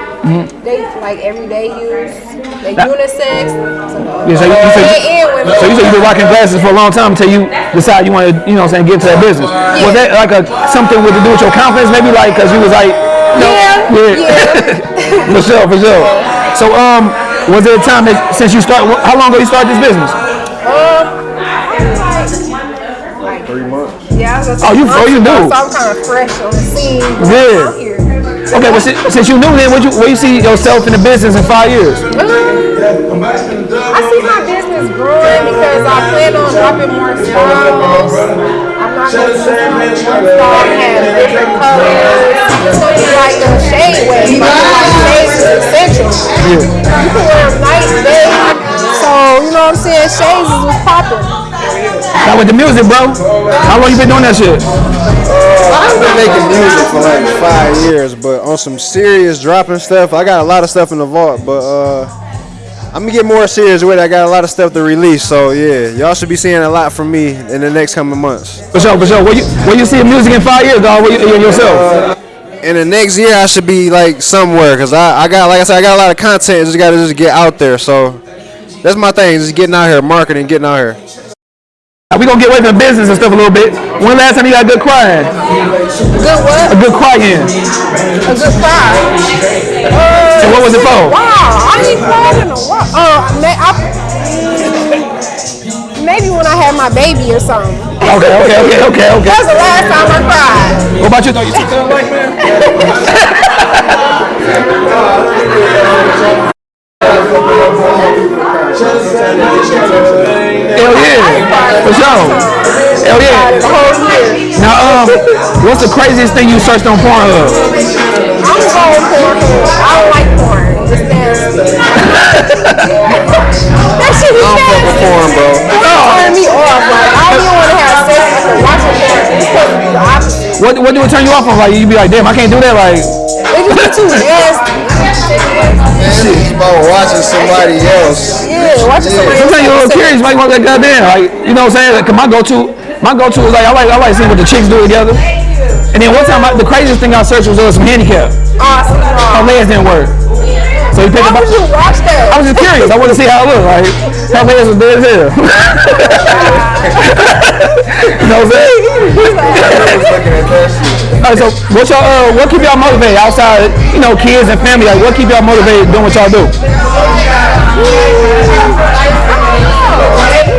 They like everyday use. They unisex. So, Yeah, so you, you said, so you said you've been rocking glasses for a long time until you decide you want to, you know what I'm saying, get into that business. Was that like a something with to do with your confidence? Maybe like because you was like, you know, Yeah, yeah. for sure, for sure. So, um, was there a time that since you start, how long ago you started this business? Three months. Yeah, I was Oh, you- oh, you knew. So I'm kind of fresh on the scene. Yeah. Out here. Okay, well, since, since you knew then, what you, where you see yourself in the business in five years? Um, I see my business growing because I plan on dropping more styles. I'm not going to just have one style and have different colors. It's going to be like a shade wave. I feel like shades is essential. You can wear them night, day. So, you know what I'm saying? Shades is what's popping. Now with the music, bro, how long you been doing that shit? I've been making music for like five years, but on some serious dropping stuff, I got a lot of stuff in the vault, but uh, I'm gonna get more serious with it. I got a lot of stuff to release, so yeah, y'all should be seeing a lot from me in the next coming months. For sure, for sure. Where you, where you see music in five years, dog? Where you, you yourself? In the next year, I should be like somewhere, cause I, I got, like I said, I got a lot of content. Just gotta just get out there. So that's my thing, just getting out here, marketing, getting out here. We gonna get away from business and stuff a little bit. When last time you got a good crying? Good what? A good crying. A good cry. And what was it for? Wow, I ain't cried in a while. Uh, may, I, maybe when I had my baby or something. Okay, okay, okay, okay, okay. That's the last time I cried. What about you? Though you took that life, man? Hell yeah, for sure. Hell yeah. The whole year. Now, um, what's the craziest thing you searched on Pornhub? I'm going porn. I don't like porn. It's nasty. that shit is nasty. Porn, bro. It turn me off. Like, I don't even want to have sex after watching porn. It's supposed to be the opposite. What what do it turn you off on? Like you be like, damn, I can't do that. Like, It just be too nasty. It's about watching somebody else. Yeah, watching somebody sometimes you're a little else. curious. Like, what that goddamn? Like, you know what I'm saying? Like, 'cause my go-to, my go-to is like, I like, I like seeing what the chicks do together. And then one time, I, the craziest thing I searched was uh, some handicap. Awesome. Her legs didn't work. So you picked Why up. would you watch I was just curious. I wanted to see how it looked. Like, her legs was dead as hell. you know what I'm saying? All right, so what y'all, uh, what keep y'all motivated outside, you know, kids and family? Like, what keep y'all motivated doing what y'all do?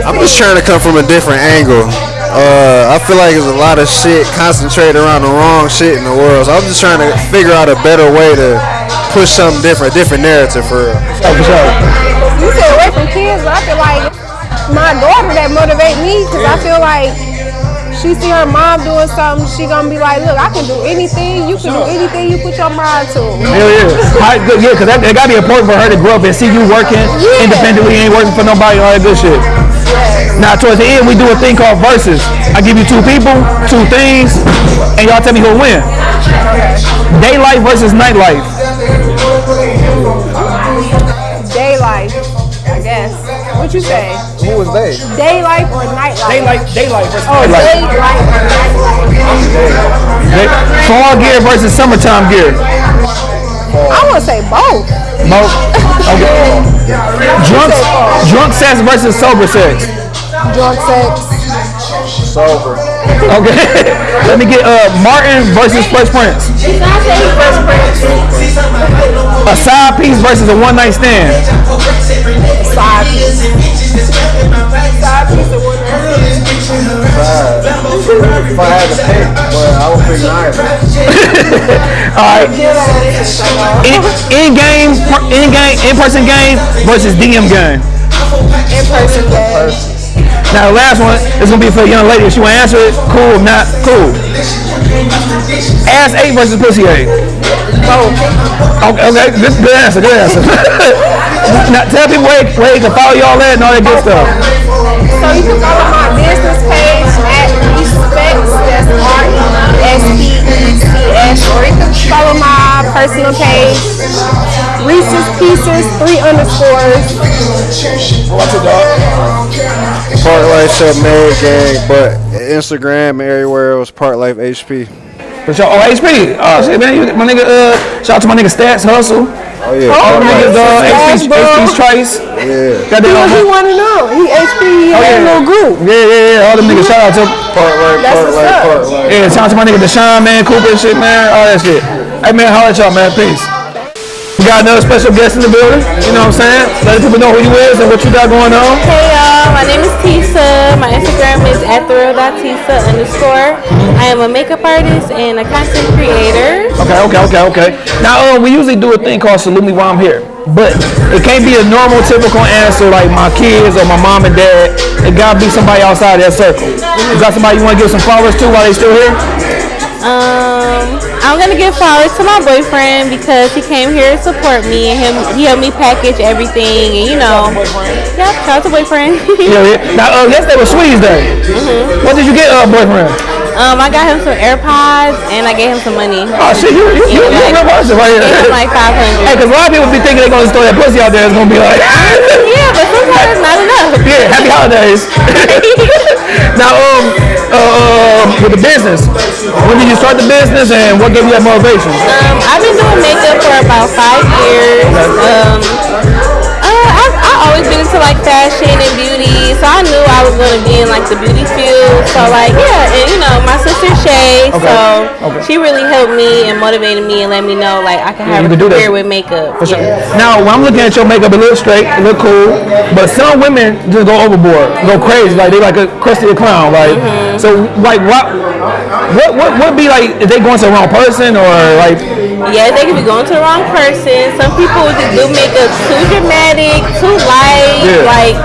I'm just trying to come from a different angle. Uh, I feel like there's a lot of shit concentrated around the wrong shit in the world. So I'm just trying to figure out a better way to push something different, a different narrative for real. Oh, for sure. You said away from kids, but I feel like my daughter that motivate me because I feel like she see her mom doing something, she gonna be like, look, I can do anything. You can do anything you put your mind to. Hell yeah. Good, yeah, because that, that got to be important for her to grow up and see you working Yeah. independently, ain't working for nobody, all that good shit. Now, towards the end, we do a thing called versus. I give you two people, two things, and y'all tell me who'll win. Daylight versus nightlife. Daylight, I guess. What you say? Who was they? Daylight or nightlife? Daylight, daylight versus Oh, nightlife. daylight or nightlife. Fall gear versus summertime gear. I want to say both. Both. Okay. Drunk, drunk sex versus sober sex. Drunk sex. Sober. Okay. Let me get uh Martin versus Fresh Prince. A side piece versus a one night stand. Side piece. Side piece of one If I had to pick, but I would pick neither. All right. In, in game, in game, in person game versus DM game. in person game. Now the last one is gonna be for a young lady. If she wanna answer it, cool. If not, cool. Ass eight versus pussy eight. Both. Okay, okay, good, good answer, good answer. now tell people where, where they can follow y'all at and all that good stuff. So you can follow my business page at Respecs, that's R-E-S-P-E-C-S, or you can follow my personal page, Reese's Pieces, three underscores. What's it, dog? Park Life Sub Mad Gang, but Instagram everywhere it was Park Life HP. For sure. Oh, HP. Oh, shit, man. You- My nigga, uh, shout out to my nigga Stats Hustle. Oh yeah. All them niggas, uh, Stats, HP's, bro. HP's Trice. Yeah. Got He, that he on. want to know. He HP. He Oh, had yeah. a little group. Yeah, yeah, yeah. All them niggas. Shout out to. Park Life, That's Park what's Life, up. Park Life. Yeah, shout out to my nigga Deshaun, man, Cooper and shit, man. All that shit. Hey, man, holla at y'all, man. Peace. We got another special guest in the building. You know what I'm saying? Letting people know who you is and what you got going on. Hey y'all, my name is Tisa. My Instagram is at @thrill.tisa underscore. I am a makeup artist and a content creator. Okay, okay, okay, okay. Now, uh, we usually do a thing called Salute Me While I'm Here. But it can't be a normal, typical answer like my kids or my mom and dad. It gotta be somebody outside that circle. You got somebody you wanna give some flowers to while they still here? Um, I'm gonna give flowers to my boyfriend because he came here to support me and him. He helped me package everything, and you know, yep, shout out to boyfriend. Yeah, yeah. Now, uh, yesterday was Sweetest Day. Mhm. What did you get, uh, boyfriend? um, I got him some AirPods and I gave him some money. Oh, shit, you, you, you, you a real person right here. Gave him like Hey, 500. cause a lot of people be thinking they're gonna throw that pussy out there. It's gonna be like, Yeah, but sometimes it's not enough. yeah, happy holidays. now, um, uh, with the business, when did you start the business and what gave you that motivation? Um, I've been doing makeup for about five years. Um, always been into like fashion and beauty, so I knew I was going to be in like the beauty field. So like, yeah, and you know, my sister Shay, so Okay. she really helped me and motivated me and let me know like I can have you a can do that. career with makeup. For sure. Yes. Now, when I'm looking at your makeup, it looks straight, it look cool, but some women just go overboard, go crazy, like they like a Krusty the Clown, like. Mm-hmm. So, like, what, what, what would be like if they going to the wrong person or like? Yeah, they could be going to the wrong person. Some people just do makeup too dramatic, too light, Yeah. like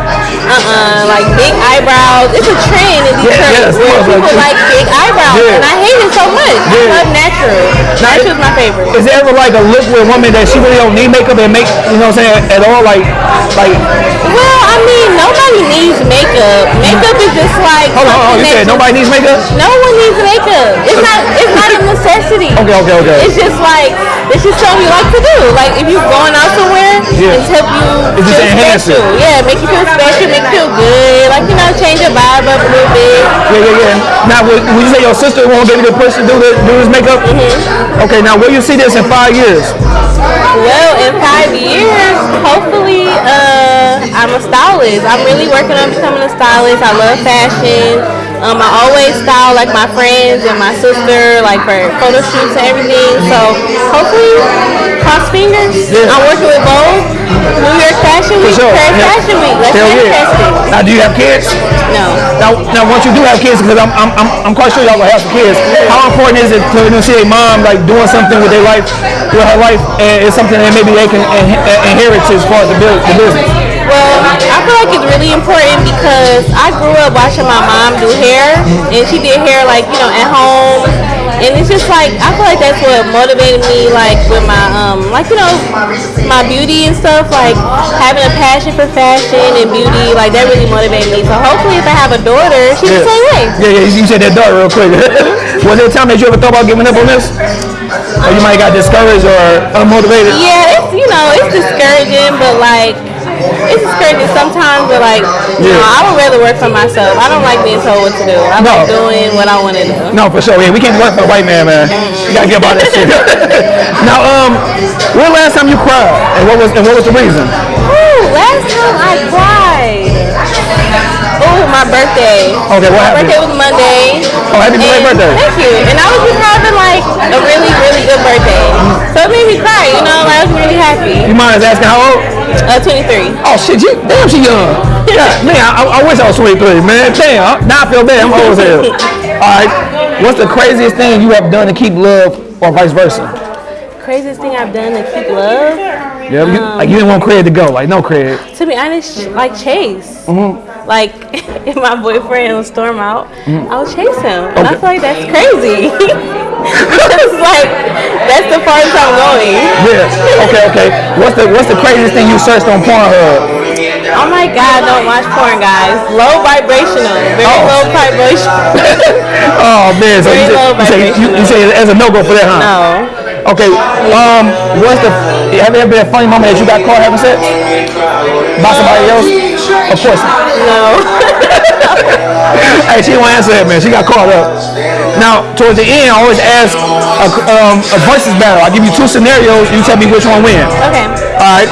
uh-uh, like big eyebrows. It's a trend in Yeah, Detroit yes, where people like- like big eyebrows, Yeah. and I hate it so much. I love natural. Natural's my favorite. Is there ever like a look with a woman that she really don't need makeup and make, you know what I'm saying, at all? Like, like, Well, I mean, nobody needs makeup. Makeup is just like hold on, hold on, you said nobody needs makeup? No one needs makeup. It's not. It's not a necessity. Okay, okay, okay. It's just like it's just something you like to do. Like if you're going out somewhere, Yeah. it's help you It's just enhance it. special. Yeah, make you feel special, make you feel good. Like you know, change your vibe up a little bit. Yeah, yeah, yeah. Now, would, would you say your sister won't give you the push to do, the, do this makeup? Okay, now where you see this in five years? Well, in five years, hopefully, uh, I'm a stylist. I'm really working on becoming a stylist. I love fashion. Um, I always style like my friends and my sister, like for photo shoots and everything. So hopefully, cross fingers. Yeah. I'm working with both New York Fashion Week, sure. Paris Yeah. Fashion Week. Let's Hell manifest yeah. it. Now, do you have kids? No. Now, now, once you do have kids, because I'm, I'm, I'm, I'm quite sure y'all gonna have some kids. How important is it to you know, see a mom like doing something with their life, with her life, and it's something that maybe they can in- inherit as far as the business? Well, I feel like it's really important because I grew up watching my mom do hair, and she did hair like you know at home, and it's just like I feel like that's what motivated me, like with my um, like you know, my beauty and stuff, like having a passion for fashion and beauty, like that really motivated me. So hopefully, if I have a daughter, she's the same way. Yeah, yeah. You said that dart real quick. Was there a time that you ever thought about giving up on this? Or you might have got discouraged or unmotivated? Yeah, it's you know, it's discouraging, but like it's just crazy. sometimes. But like, you know, I would rather work for myself. I don't like being told what to do. I No. like doing what I want to do. No, for sure. Yeah, we can't work for a white man, man. You gotta get about that shit. now, um, when last time you cried, and what was and what was the reason? Ooh, last time I cried. My birthday. Okay, what My happened? birthday was Monday. Oh, happy belated birthday. Thank you. And I was just having like a really, really good birthday. So it made me cry, you know, like I was really happy. You mind us asking how old? Uh, 23. Oh shit, you damn she young. Yeah, man, I, I wish I was 23, man. Damn, now I feel bad. I'm old as hell. All right, what's the craziest thing you have done to keep love, or vice versa? Craziest thing I've done to keep love? Yeah, you, like you didn't want Craig to go, like no Craig. To be honest, like Chase. Like if my boyfriend would storm out, I would chase him, and I Okay. feel like that's crazy. it's like that's the farthest I'm going. Yeah. Okay, okay. What's the what's the craziest thing you searched on Pornhub? Oh my God, don't watch porn, guys. Low vibrational, very Oh. low vibration. Oh man, so you Very say, low you say, you, you say as a no go for that, huh? no. Okay. Um, what's the? Have you ever been a funny moment that you got caught having sex by somebody else? Of course. No. hey, she won't answer that, man. She got caught up. Now, towards the end, I always ask a, um, a versus battle. I give you two scenarios. You tell me which one wins. okay. All right.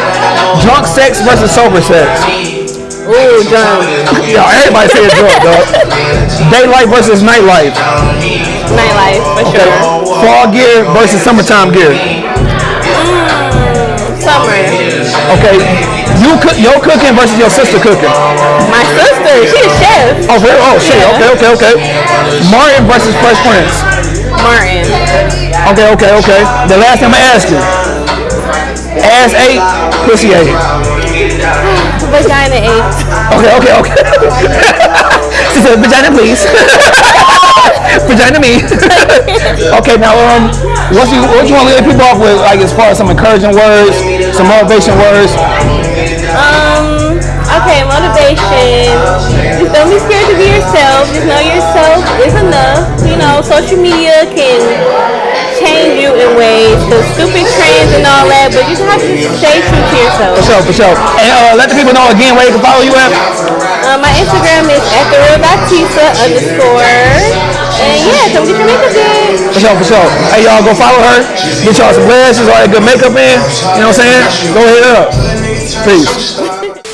Drunk sex versus sober sex. Ooh, drunk. Yo, everybody say it's drunk, dog. Daylight versus nightlife. Nightlife, for Okay. sure. Fall gear versus summertime gear. Summer. Okay. You cook your cooking versus your sister cooking. My sister, she's a chef. Oh, really? Oh, shit. Yeah. Okay, okay, okay. Martin versus Fresh Prince. Martin. Okay, okay, okay. The last time I asked you. Ass ate, pussy ate. Vagina eight. Okay, okay, okay. she said, vagina please. vagina me. okay, now um, what you what you want to leave people off with, like as far as some encouraging words, some motivation words? Um, okay, motivation. Just don't be scared to be yourself. Just know yourself is enough. You know, social media can change you in ways, the stupid trends and all that, but you just have to stay true to yourself. For sure, for sure. And uh, let the people know again where they can follow you at. Uh, my Instagram is at the real Baptista underscore. And yeah, come get your makeup done. For sure, for sure. Hey, y'all go follow her. Get y'all some glasses, all that good makeup in. You know what I'm saying? Go hit up. Peace.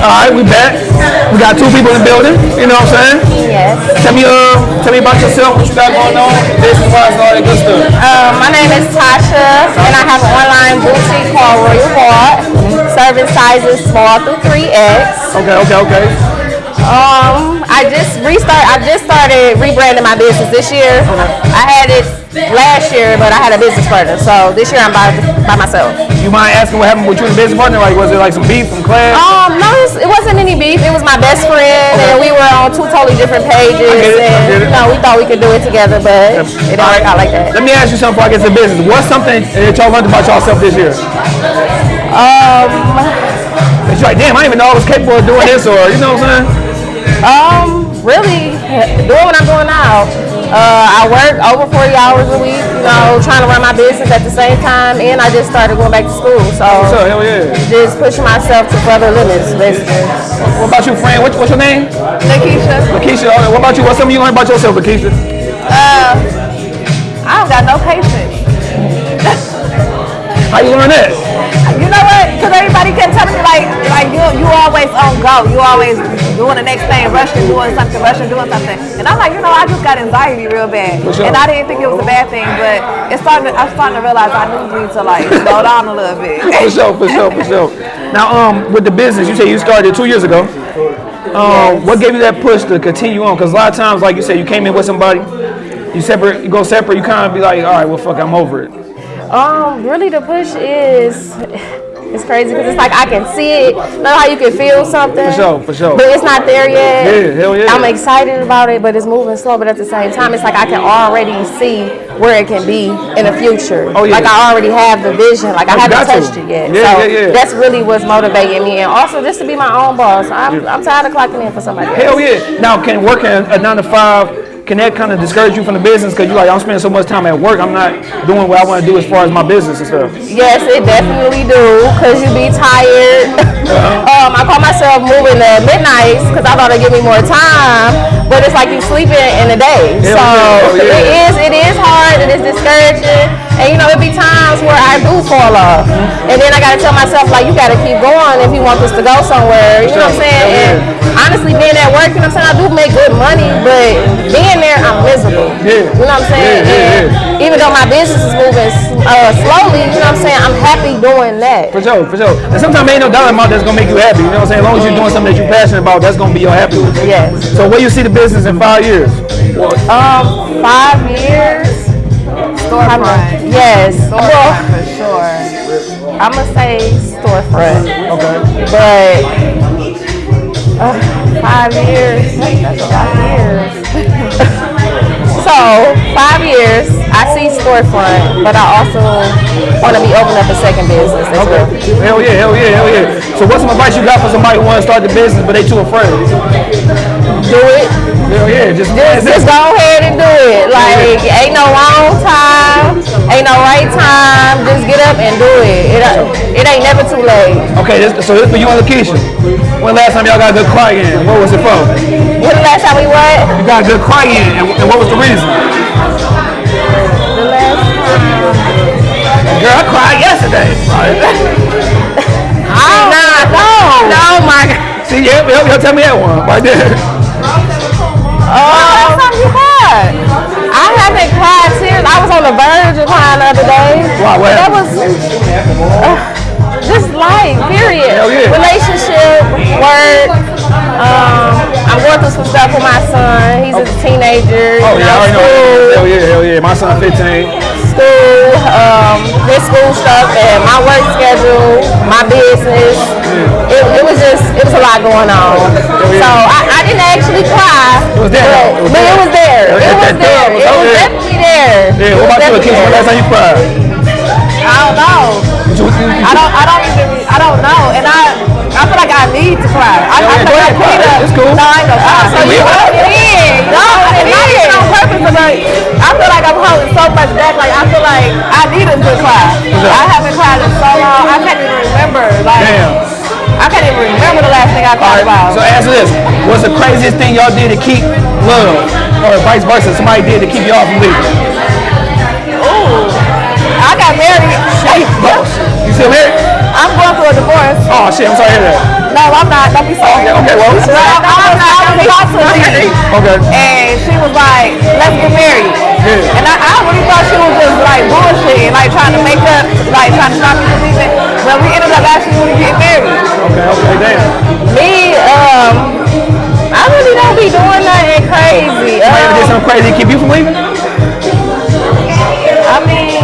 All right, we back. We got two people in the building. You know what I'm saying? Yes. Tell me, uh, tell me about yourself. What you got going on? Business wise, and all that good stuff. Um, my name is Tasha, and I have an online boutique called Royal Heart, serving sizes small through 3X. Okay, okay, okay. Um, I just restart. I just started rebranding my business this year. I had it last year, but I had a business partner, so this year I'm by, by myself. You mind asking what happened with you and the business partner? Like, was it like some beef from class? Um, no, it wasn't any beef. It was my best friend, and we were on two totally different pages. I get it, I and you know, we thought we could do it together, but it didn't work out like that. Let me ask you something before I get to business. What's something that y'all learned about yourself this year? Um, you're like, damn, I didn't even know I was capable of doing this, or you know what I'm saying? Um, really doing what I'm doing now. Uh, I work over 40 hours a week, you know, trying to run my business at the same time, and I just started going back to school. So What's up? Hell yeah. just pushing myself to further limits, basically. What about you, friend? What, what's your name? Lakeisha, Lakeisha. Uh, What about you? What's something you learned about yourself, Lakeisha? uh, I don't got no patience. How you learn that? You know what? Because everybody kept telling me like, like you, you always on go. You always doing the next thing, rushing, doing something, rushing, doing something. And I'm like, you know, I just got anxiety real bad, sure. and I didn't think it was a bad thing, but it's starting. To, I'm starting to realize I do need to like slow down a little bit. For sure, for sure, for sure. Now, um, with the business, you say you started two years ago. Um, what gave you that push to continue on? Because a lot of times, like you said, you came in with somebody, you separate, you go separate, you kind of be like, all right, well, fuck, I'm over it. Um, really, the push is it's crazy because it's like I can see it. Know how you can feel something. For sure, for sure. But it's not there yet. Yeah, hell yeah. I'm excited about it, but it's moving slow. But at the same time, it's like I can already see where it can be in the future. Oh, yeah. Like I already have the vision. Like I haven't got to. touched it yet. Yeah, so yeah, yeah. that's really what's motivating me, and also just to be my own boss. I'm, I'm tired of clocking in for somebody else. Hell yeah. Now, can working a nine to five, can that kind of discourage you from the business? Because you're like, I'm spending so much time at work, I'm not doing what I want to do as far as my business and stuff. Yes, it definitely do, cause you be tired. um, I call myself moving to midnights, cause I thought it'd give me more time, but it's like you sleeping in the day. Hell so yeah, yeah. it is, it is hard, it is discouraging, and you know it be times where I do fall off, and then I gotta tell myself like you gotta keep going if you want this to go somewhere. You know what I'm saying? And honestly, being at work, you know what I'm saying, I do make good money, but being there, I'm miserable. Yeah. You know what I'm saying? And even though my business is moving uh, slowly, you know what I'm saying, I'm happy doing that. For sure, for sure. And sometimes ain't no dollar amount that's gonna make you happy. You know what I'm saying? As long as you're doing something that you're passionate about, that's gonna be your happiness. Yes. So where you see the business in five years? Um, five years. Storefront. Yes. Well, for sure. I'm gonna say storefront, Okay. but uh, five years. That's a lot of years. so five years. I see storefront, but I also want to be opening up a second business as well. Hell yeah, hell yeah, hell yeah. So what's some advice you got for somebody who want to start the business but they too afraid? Do it. Hell yeah, just Just, just go ahead and do it. Like, ain't no wrong time ain't no right time. Just get up and do it. It, it ain't never too late. Okay, this, so this for you and Lakeisha. When last time y'all got a good cry in? What was it for? When the last time we what? You got a good cry in, and, and what was the reason? The last time. Girl, I cried yesterday. Nah, no. No, my God. See, yeah, y'all tell me that one right there. Oh, time you cried? I haven't cried tears. I was on the verge of crying the other day. Why, what That was uh, just life, period. Hell yeah. Relationship, work. Um, I'm going through some stuff with my son. He's a teenager. Oh yeah, I know. Hell yeah, hell yeah. My son 15. school, um, his school stuff, and my work schedule, my business. It, it was just, it was a lot going on. So I, I didn't actually cry. It was there, but- It was but there. it was there. It was It that there. was It was there. definitely there. Yeah, what about you, Lakeisha? When last time you cried? I don't know. I don't. I don't even. I don't know. And I. I feel like I need to cry. I, I feel like I need to. It's cool. No, I ain't gonna cry. So you hold it in. No, and not even on purpose, but like, I feel like I'm holding so much back. Like I feel like I needed to cry. I haven't cried in so long. I can't even remember. Like. Damn. I can't even remember the last thing I cried right, about. so answer this. What's the craziest thing y'all did to keep love? Or vice versa, somebody did to keep y'all from leaving? Ooh. I got married. You still married? I'm going through a divorce. Oh shit, I'm sorry to hear that. No, I'm not. Don't be sorry. Okay, okay, well. I'm not. I was talking to lady. Okay. And she was like, let's get married. Yeah. And I, I really thought she was just like bullshit, like trying to make up, like trying to stop me from leaving. But we ended up actually really getting married. Okay, okay, damn. Me, um, I really don't be doing nothing crazy. Somebody ever did Um, something crazy to keep you from leaving? I mean,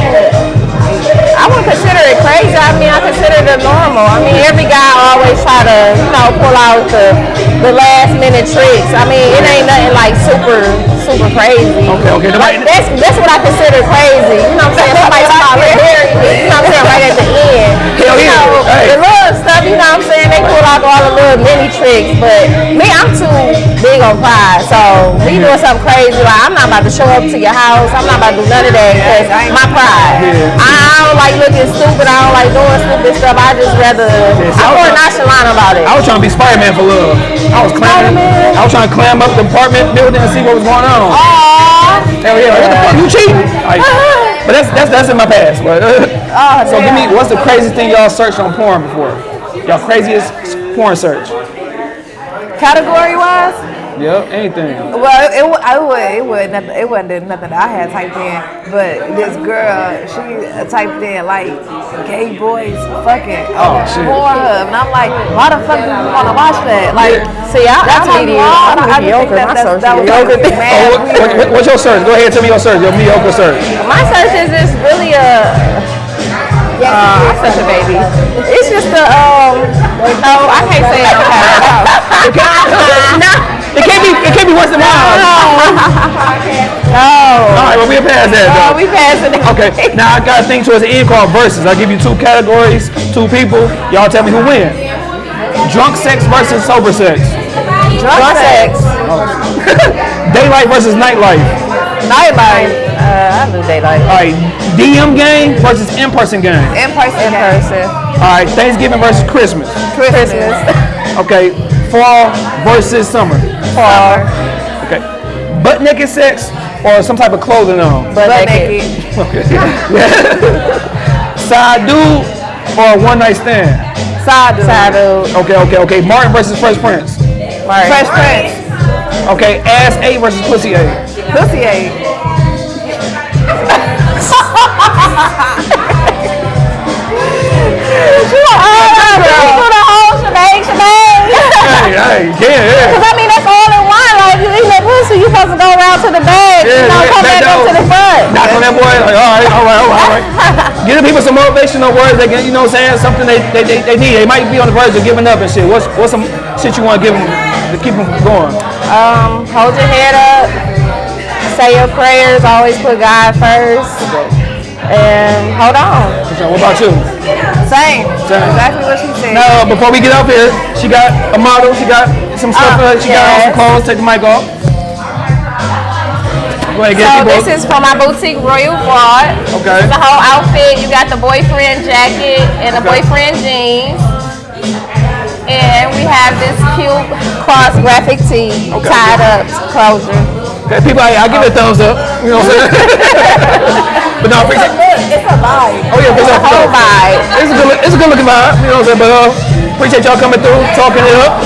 I wouldn't consider it crazy. I mean, I consider it normal. I mean, every guy always try to, you know, pull out the the last minute tricks. I mean, it ain't nothing like super super crazy. Okay, okay. Like, that's that's what I consider crazy. You know what I'm saying? Somebody start to bury me. You know what I'm saying? Right at the end. Hell you yeah. know, Hey. You know what I'm saying? They pull out all the little mini tricks, but me, I'm too big on pride. So me doing something crazy, like I'm not about to show up to your house. I'm not about to do none of that because my pride. I don't like looking stupid. I don't like doing stupid stuff. I just rather. I'm more nonchalant about it. I was trying to be Spider-Man for love. I was climbing. I was trying to climb up the apartment building and see what was going on. Aww. Hell yeah, what the fuck? You cheating? Like, but that's that's that's in my past. But Oh, so give me what's the craziest thing y'all searched on porn before? Y'all craziest porn search? Category wise, Yep, anything. well, it, wa- I would, it would, nothing, it wasn't nothing that I had typed in, but this girl, she uh, typed in like gay boys fucking Oh, shit. Pornhub, and I'm like, why the fuck do you want to watch that? Like, See, I, that's I'm how mediocre. I'm I just think mediocre. that, My that, search that is was like, mediocre. Oh, what, what, what's your search? Go ahead, tell me your search. Your mediocre search. My search is just really a. Uh, I'm such a baby. It's just a um. No, I can't say it on. No. It can't be. It can't be worse than mine. No. All right, well we're past that. Oh, Though. we passing it. Okay, now I got a thing towards the end called verses. I'll give you two categories, two people. Y'all tell me who win. Drunk sex versus sober sex. Drunk sex. Daylight versus nightlife. Nightlife, Uh, I do daylight. All right, DM game versus in-person game. in person, In person. All right, Thanksgiving versus Christmas. Christmas. Okay, fall versus summer. Fall. Okay, butt naked sex or some type of clothing on. Butt Butt naked. naked. Okay. Side dude or one night stand. Side dude. Side dude. Okay, okay, okay. Martin versus Fresh Prince. Right. Fresh Prince. Okay, ass eight versus pussy eight. Pussy ate. Hey, hey, yeah, yeah. Cause I mean that's all in one. Like you eat that pussy, you supposed to go around to the bag. Yeah, you know, yeah, come back back up to the front. Knock on that boy, like, all right, all right, all right, all right. Give the people some motivational words. They can, you know what I'm saying? Something they, they, they, they need. They might be on the verge of giving up and shit. What's, what's some shit you want to give them to keep them going? Um, hold your head up. Say your prayers. Always put God first. And hold on. So what about you? Same. Same. Exactly what she said. Now, before we get up here, she got a model. She got some stuff. Uh, she got on some clothes. Take the mic off. Go ahead, get So this is from my boutique Royal Broad. Okay. The whole outfit. You got the boyfriend jacket and the Okay. boyfriend jeans. And we have this cute cross graphic tee tied up closure. Okay, people, I, I give it a thumbs up. You know what I'm saying? but no, appreciate It's a vibe. Oh yeah, It's for a whole vibe. It's a good, it's a good looking vibe. You know what I'm saying? But uh, appreciate y'all coming through, talking it up.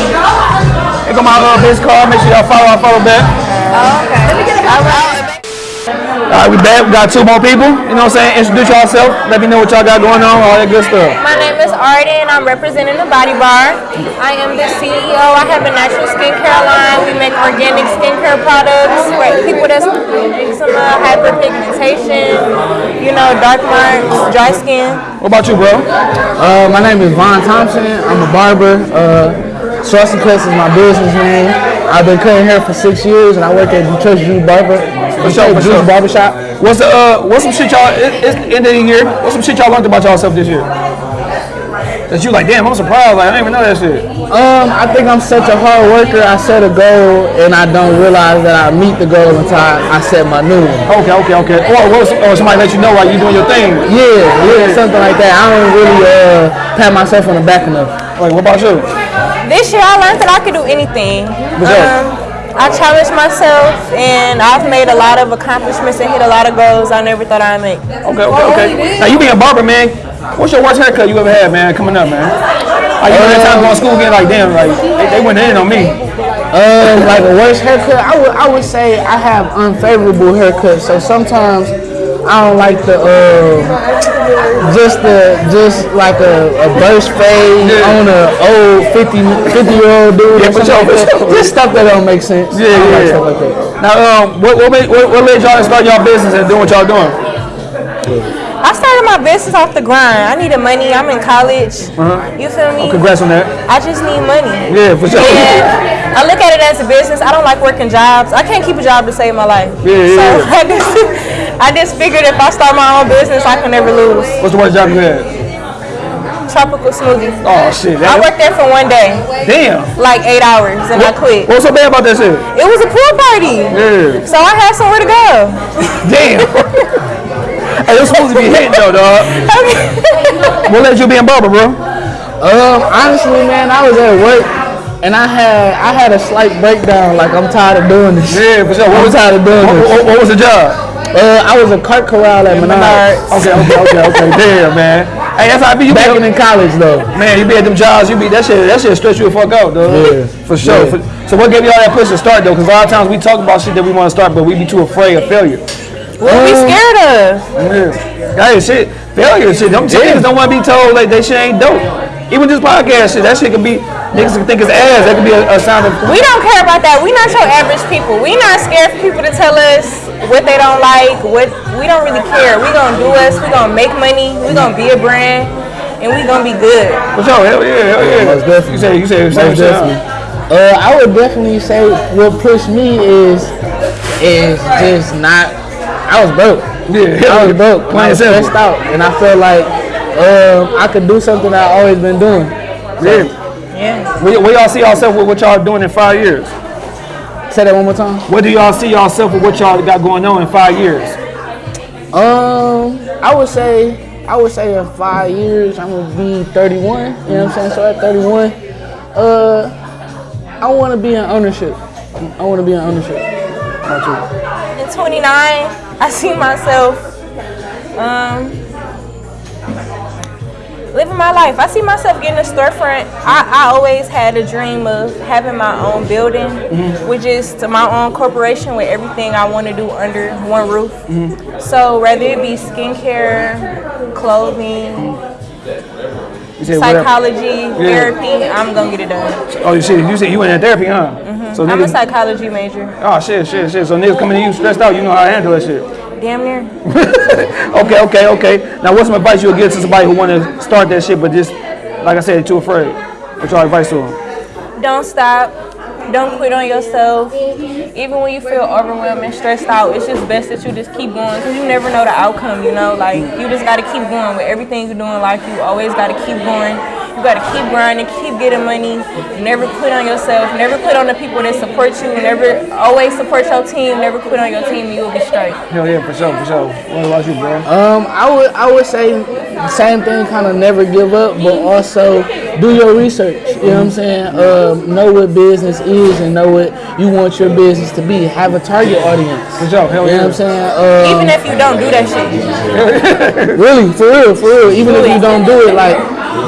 Here go my uh, business card. Make sure y'all follow. I follow back. All right. All right, we back. We got two more people. You know what I'm saying? Introduce yourself. Let me know what y'all got going on. All that good stuff. My name is Arden and I'm representing the Body Bar. I am the CEO. I have a natural skincare line. We make organic skincare products for people that's eczema, hyperpigmentation, you know, dark marks, dry skin. What about you, bro? Uh, my name is Vaughn Thompson. I'm a barber. Uh, Saucy Cuts is my business name. I've been cutting hair for six years, and I work at Detroit Juice Barber. For sure, for sure. Barbershop. What's the uh, what's some shit y'all? It, it's the end of the year. What's some shit y'all learned about yourself this year? That you like, damn, I'm surprised. Like, I didn't even know that shit. Um, I think I'm such a hard worker. I set a goal, and I don't realize that I meet the goal until I, I set my new one. Okay, okay, okay. Or, or, or somebody let you know while you're doing your thing. Yeah, yeah, something like that. I don't really uh, pat myself on the back enough. Like, what about you? This year I learned that I could do anything. Um, I challenged myself and I've made a lot of accomplishments and hit a lot of goals I never thought I'd make. Okay, okay, okay. Now you being a barber, man. What's your worst haircut you ever had, man? Coming up, man. Like you know that time going to school, getting like, damn, like they, they went in on me. Um, like a worst haircut, I would I would say I have unfavorable haircuts. So sometimes I don't like the uh, just the just like a, a burst fade Yeah. on a old 50, 50 year old dude. Yeah, or for something sure, like that. Just stuff that don't make sense. Yeah, I don't like yeah. stuff like that. Now, um, what what, made, what what led y'all to start y'all business and doing what y'all doing? I started my business off the grind. I needed money. I'm in college. You feel me? Oh, congrats on that. I just need money. Yeah, for sure. And I look at it as a business. I don't like working jobs. I can't keep a job to save my life. Yeah, so yeah, I just, I just figured if I start my own business, I can never lose. What's the worst job you had? Tropical smoothie. Oh shit. I worked there for one day, damn. like eight hours, and I quit. What's so bad about that shit? It was a pool party. Yeah. So I had somewhere to go. Damn. hey, you're supposed to be hitting though, dog. What led you be a barber, bro? Um, honestly, man, I was at work and I had I had a slight breakdown. Like I'm tired of doing this. Yeah, for sure. What I'm was, tired of doing what, this. what, what was the job? Uh, I was a cart corral at Menards. Okay, okay, okay, okay. Damn, man. Hey, that's how I be. You be Back in college though. Man, you be at them jobs, you be that shit. That shit stress you the fuck out, dog. Yeah. for sure. Yeah. For- so what gave y'all that push to start though? Because a lot of times we talk about shit that we want to start, but we be too afraid of failure. What we scared of? Yeah. Hey, shit, failure shit. Them niggas don't want to be told like they shit ain't dope. Even this podcast shit, that shit could be niggas can think it's ass. That could be a, a sign of. We don't care about that. We not your average people. We not scared for people to tell us what they don't like. What we don't really care. We gonna do us. We gonna make money. We gonna be a brand, and we gonna be good. For sure, hell yeah, hell yeah. Most definitely. You say you say the same Most definitely. Uh, I would definitely say what pushed me is is just not. I was broke. Yeah, I was broke. Plain I was and stressed out, and I felt like um, I could do something that I always been doing. Yeah. Yeah. Where, where y'all see ourselves with what y'all doing in five years? Say that one more time. Where do y'all see yourself with what y'all got going on in five years? Um, I would say, I would say in five years I'm gonna be 31. You know what I'm saying? So at 31, uh, I want to be in ownership. I want to be in ownership. In 29, I see myself um, living my life. I see myself getting a storefront. I, I always had a dream of having my own building, mm-hmm. which is to my own corporation with everything I want to do under one roof. Mm-hmm. So whether it be skincare, clothing, said whatever. psychology, therapy, I'm gonna get it done. Oh, you said you said you went in therapy, huh? Mm-hmm. So I'm a psychology major. oh shit, shit, shit. So niggas coming to you stressed out, you know how to handle that shit. Damn near. Okay, okay, okay. Now, what's some advice you would give to somebody who want to start that shit, but just like I said, too afraid? What's your advice to them? Don't stop. Don't quit on yourself. Even when you feel overwhelmed and stressed out, it's just best that you just keep going because you never know the outcome, you know? Like, you just got to keep going with everything you do in life. You always got to keep going. You gotta keep grinding, keep getting money. Never quit on yourself. Never quit on the people that support you. Never always support your team. Never quit on your team, and you will be straight. Hell yeah, for sure, for sure. What about you, bro? Um, I would I would say the same thing, kind of never give up, but also do your research. You know what I'm saying? Um, know what business is and know what you want your business to be. Have a target audience. For sure, hell You know yeah. what I'm saying? Um, Even if you don't do that shit, really, for real, for real. Even if you don't do it, like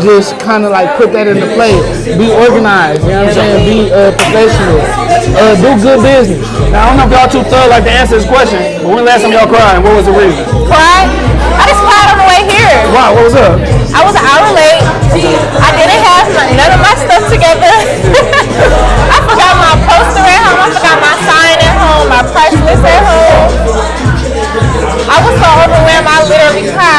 just kind of like put that into play. Be organized. You know what I'm saying? Be uh, professional. Uh, do good business. Now, I don't know if y'all too thug like to answer this question, but when the last time y'all cried, what was the reason? cried. I just cried on the way here. Wow, what was up? I was an hour late. I didn't have none of my stuff together. I forgot my poster at home. I forgot my sign at home. My price list at home. I was so overwhelmed. I literally cried 15 minutes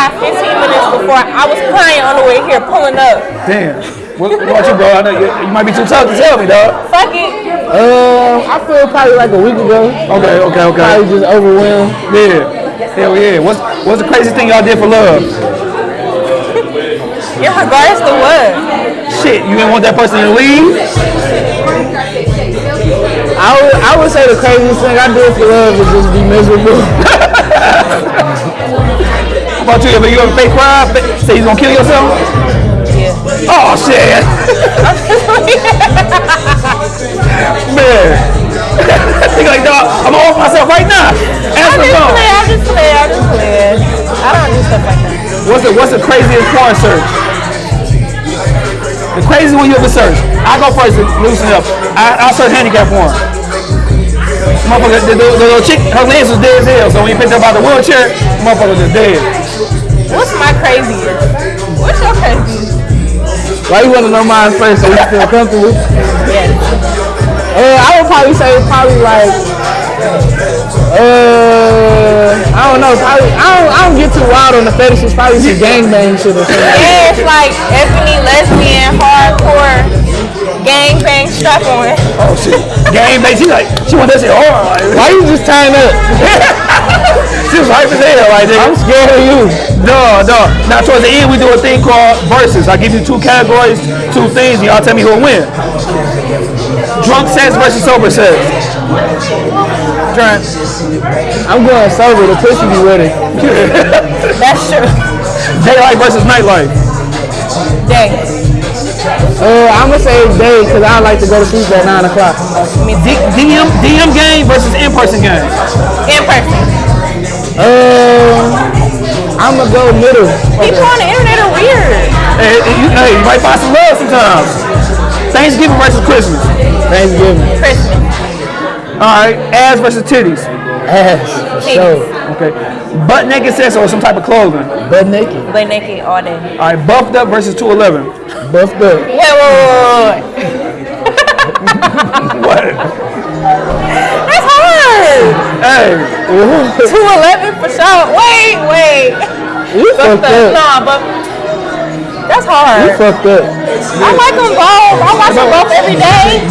before I was crying on the way here, pulling up. Damn. What, what about you, bro? I know you, you might be too tough to tell me, dog. Fuck it. Um, I feel probably like a week ago. Okay, okay, okay. Probably just overwhelmed. Yeah. Hell yeah. What's what's the craziest thing y'all did for love? In regards to what? Shit, you didn't want that person to leave? I would, I would say the craziest thing I did for love is just be miserable. About you? Have you ever fake cry? Say you gonna kill yourself? Yeah. Oh shit. Man. Think like dog, I'm gonna off myself right now. Answer the just phone. playing. I'm just playing. I'm just playing. I don't do stuff like that. What's the what's the craziest porn search? The craziest one you ever searched. I go first loosen up. I I search handicap porn. Motherfucker, the, the, the little chick, her legs was dead as hell. So when you picked her up out the wheelchair, motherfucker was dead. What's my craziest? What's your craziest? Why you want to know mine first so you feel comfortable? Yeah. Uh, I would probably say probably like, uh, I don't know, probably, I don't, I don't get too wild on the fetishes, probably some gangbang shit or something. Yeah, it's like ebony, lesbian, hardcore, gangbang strap on. Oh shit. Gang bang, she like, she want that shit hard. Like, Why you just tying up? she was hype as hell, like nigga. I'm scared of you. No, no. Now towards the end we do a thing called versus. I give you two categories, two things, and y'all tell me who'll win. Drunk sex versus sober sex. Drunk. I'm going sober, the pussy be ready. That's true. Daylight versus nightlife. Day. Uh, I'm gonna say day, cause I like to go to sleep at 9 o'clock. D- DM DM game versus in-person game. In person. Uh, I'm gonna go middle. People on the internet are weird. Hey, hey, you, hey, you might find some love sometimes. Thanksgiving versus Christmas. Thanksgiving. Christmas. All right, ass versus titties. Ass, for sure. Okay, butt naked sex or some type of clothing. Butt naked. Butt naked all day. All right, buffed up versus 211. Buffed up. Wait, wait, wait, wait, wait. What? That's hard. Hey, 211 for sure. Wait, wait. You fucked Buffed up. up. Nah, but that's You hard. fucked up. I like them both. I watch them both every day.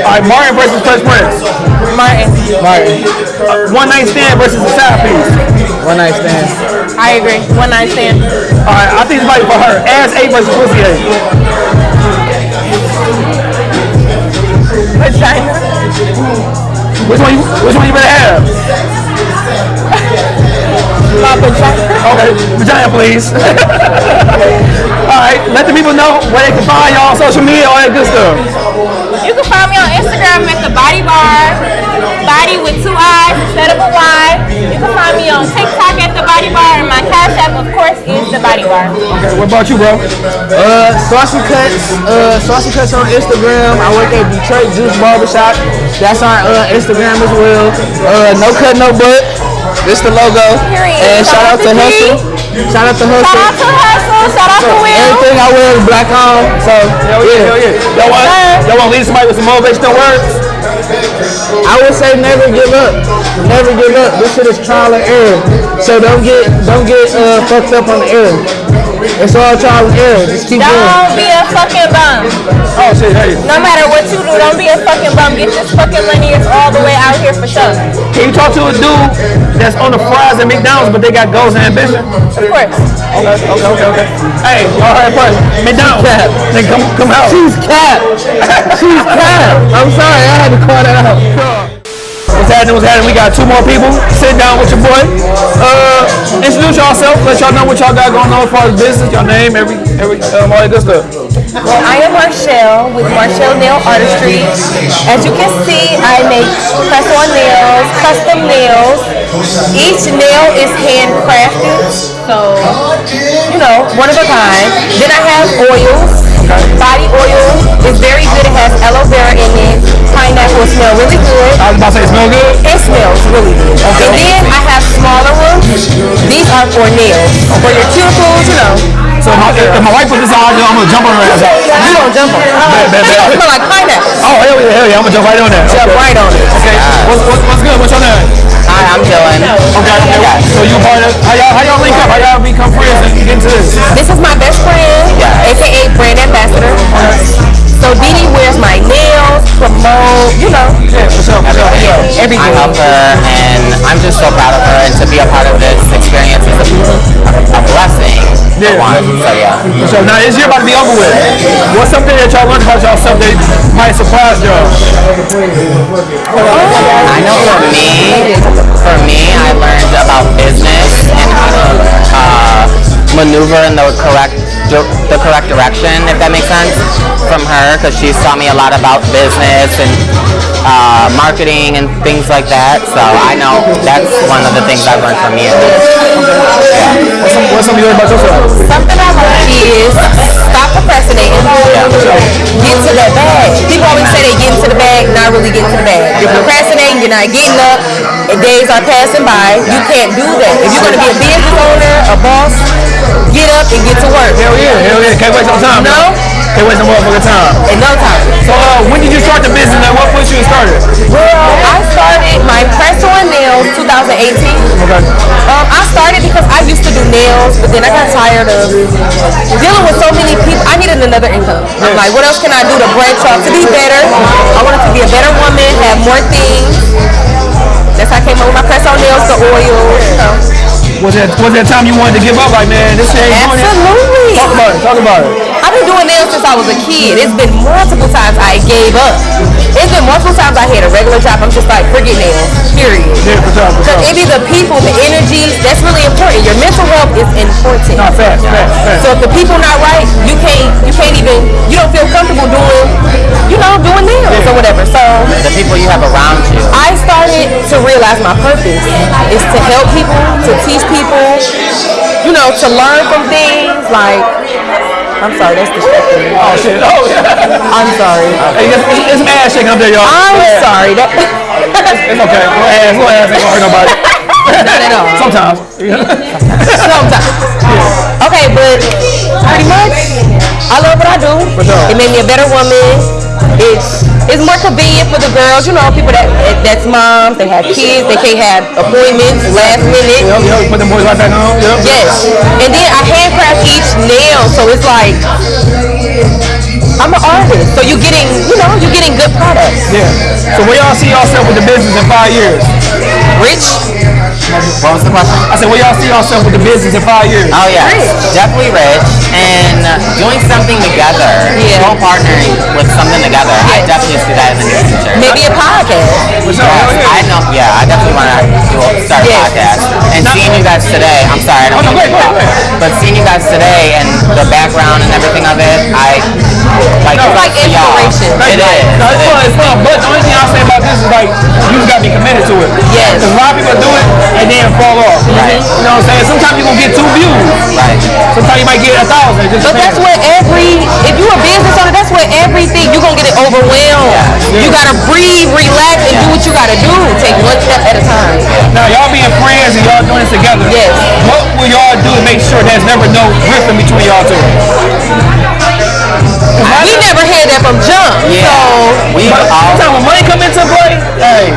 all right, Martin versus Fresh Prince. Martin. Martin. One night stand versus a side piece. One night stand. I agree. One night stand. All right, I think it's right for her. Ass eight versus pussy eight. Vagina. Which one? You, which one you better have? My vagina. Okay, vagina, please. all right, let the people know where they can find y'all on social media, all that good stuff. You can find me on Instagram at the Body Bar. Body with two eyes instead of a Y. You can find me on TikTok at the Body Bar, and my cash app, of course, is the Body Bar. Okay, what about you, bro? Uh, Saucy Cuts. Uh, Saucy Cuts on Instagram. I work at Detroit Juice Barbershop. That's on uh, Instagram as well. Uh, no cut, no butt. This the logo. Period. And shout out to Hustle. Shout out to Hustle. Shout out to Hustle. Shout out to Will. Everything I wear is black on. So Hell yeah, hell yeah. Y'all want, y'all want to leave somebody with some motivational words? I would say never give up. Never give up. This shit is trial and error. So don't get don't get uh, fucked up on the error. It's all trial and error. Just keep going. Don't be a fucking bum. Oh shit, hey. No matter what you do, don't be a fucking bum. Get this fucking money. It's all the way out here for sure. Can you talk to a dude that's on the fries at McDonald's, but they got goals and ambition? Of course. Okay, okay, okay, okay. Hey, all right, but McDonald's. Then come, come out. She's cap. She's cap. I'm sorry, I had to call that out. What's happening? What's happening? We got two more people. Sit down with your boy. Uh, introduce yourself. Let y'all know what y'all got going on as far as business. Your name, every, every, um, all that good stuff. Well, I am Marchelle with Marchelle Nail Artistry. As you can see, I make press-on nails, custom nails. Each nail is handcrafted, so you know, one of a kind. Then I have oils. Body oil is very good. It has aloe vera in it. Pineapple smell really good. I was about to say, it smell good? It smells really good. And then I have smaller ones. These are for nails, for your cuticles, you know. So if my, if my wife put this on, I'm gonna jump on her ass. You don't jump on bet, It smell like pineapple. Oh, hell yeah, hell yeah. I'm gonna jump right on that. Jump Okay. right on it. Okay. What's, what's, what's good? What's your name? Hi, I'm Dillan. Oh, okay. So you part of, how y'all, how y'all link up? How y'all become friends and get into this? This is my best friend, aka brand ambassador. So Dee Dee wears my nails, promote, you know. Yeah, for sure, for sure. Yeah, everything. I help her, and I'm just so proud of her. And to be a part of this experience is a, a blessing. For one. So yeah. For sure. Now this year about to be over with. What's something that y'all learned about yourself that might surprise y'all? I know for me, for me, I learned about business and how to uh, maneuver in the correct di- the correct direction, if that makes sense, from her, because she's taught me a lot about business and uh, marketing and things like that. So I know that's one of the things I've learned from you. What's, some, what's something you learned about yourself? Something I learned is stop procrastinating. Get to that bag. People always say they get into the bag, not really get to the bag. You're procrastinating, you're not getting up, and days are passing by. You can't do that. If you're going to be a business owner, a boss, get up and get to work. Hell yeah, hell yeah. Can't waste no time. No? Can't waste no motherfucking time. No time. So uh, when did you start the business and what pushed you to start it? Well, I started my press on nails 2018. Okay. Um, I started because I used to do nails, but then I got tired of dealing with so many people. I needed another income. I'm like, what else can I do to branch off to be better? I wanted to be a better woman, have more things. That's how I came up with my press on nails, the oil. Know. Was that was that time you wanted to give up? Like man, this shit ain't it. Absolutely. Talk about it. Talk about it. I've been doing nails since I was a kid. It's been multiple times I gave up. It's been multiple times I had a regular job. I'm just like, forget nails. Period. Yeah, for sure, for Because sure. it be the people, the energy, that's really important. Your mental health is important. No, fast, fast, fast. So if the people not right, you can't you can't even you don't feel comfortable doing you know, doing nails or whatever. So The people you have around you. I started to realize my purpose is to help people, to teach people, you know, to learn from things like I'm sorry, that's distracting me. Oh shit. Oh yeah. I'm sorry. Hey, it's, it's, it's some ass shaking up there, y'all. I'm Yeah. sorry. That It's okay. Little ass, little ass ain't gonna hurt nobody. Not at all. Sometimes. Sometimes. Okay, but pretty much, I love what I do. It made me a better woman. It's it's more convenient for the girls, you know, people that that's moms, they have kids, they can't have appointments last minute. Yep, yep. Put them boys right back on. Yep. Yes. And then I handcraft each nail, so it's like I'm an artist. So you're getting, you know, you're getting good products. Yeah. So where y'all see yourself with the business in five years? Rich? What was the question? I said, where y'all see yourself with the business in five years? Oh yeah, rich. definitely rich and uh, doing something together, Yeah. co-partnering with something together. I definitely podcast. Yes, Hell yeah. I know. Yeah, I definitely want to do a, start a Yes. podcast. And seeing you guys today, I'm sorry, I don't Oh, no, mean to go ahead, go cut, ahead, go but seeing you guys today and the background and everything of it, I like. No, It's like for y'all. inspiration. It is. No, it's fun, it's fun. But the only thing I'll say about this is like, you just gotta be committed to it. Yes. Because a lot of people do it and then fall off. Right. You know what I'm saying? Sometimes you're gonna get two views. Right. Sometimes you might get a thousand. Just But that's depends. what every, if you're a business owner, what everything, you're going to get it overwhelmed. You got to breathe, relax, and do what you got to do. Take one step at a time. Now y'all being friends and y'all doing this together. Yes. What will y'all do to make sure there's never no rift in between y'all two? We never had that from jump. Yeah. we all. Sometimes when money come into play, hey,